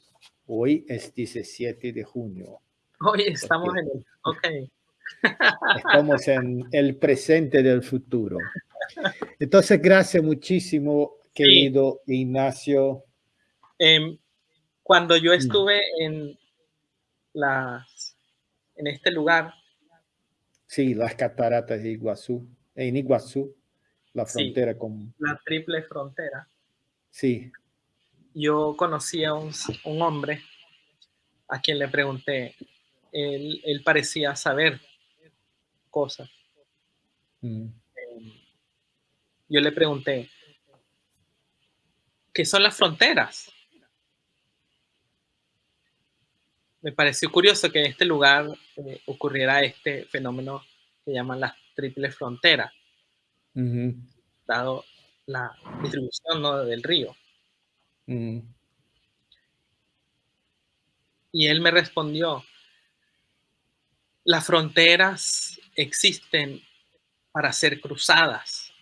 Hoy es 17 de junio. Hoy estamos en el... Ok. Estamos en el presente del futuro. Entonces, gracias muchísimo, querido Ignacio. Em, cuando yo mm. estuve en, las, en este lugar, Sí, las cataratas de Iguazú, en Iguazú, la frontera con... La triple frontera. Sí. Yo conocí a un, hombre a quien le pregunté, él, parecía saber cosas. Mm. Em, yo le pregunté, ¿qué son las fronteras? Me pareció curioso que en este lugar eh, ocurriera este fenómeno que llaman las triples fronteras, dado la distribución del río. Y él me respondió, las fronteras existen para ser cruzadas.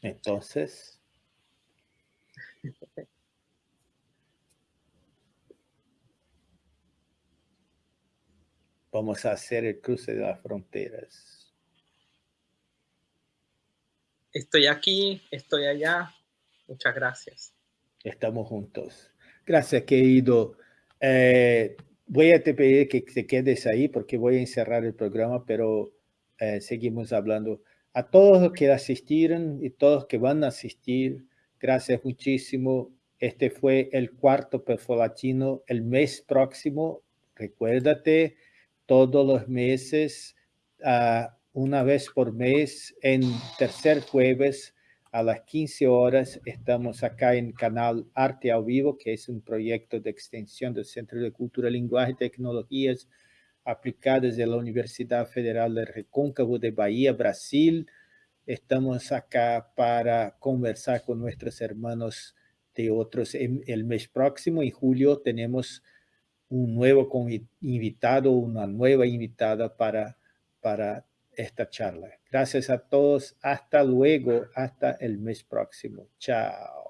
Entonces, Vamos a hacer el cruce de las fronteras. Estoy aquí, estoy allá. Muchas gracias. Estamos juntos. Gracias, querido. Eh, voy a te pedir que te quedes ahí porque voy a encerrar el programa, pero eh, seguimos hablando. A todos los que asistieron y todos que van a asistir, gracias muchísimo. Este fue el cuarto perfolatino. El mes próximo, recuérdate, todos los meses, uh, una vez por mes, en tercer jueves a las 15 horas. Estamos acá en canal Arte a Vivo, que es un proyecto de extensión del Centro de Cultura, Lenguaje y Tecnologías aplicadas de la Universidad Federal de Recóncavo de Bahía, Brasil. Estamos acá para conversar con nuestros hermanos de otros. El mes próximo, en julio, tenemos un nuevo invitado, una nueva invitada para, para esta charla. Gracias a todos. Hasta luego. Hasta el mes próximo. Chao.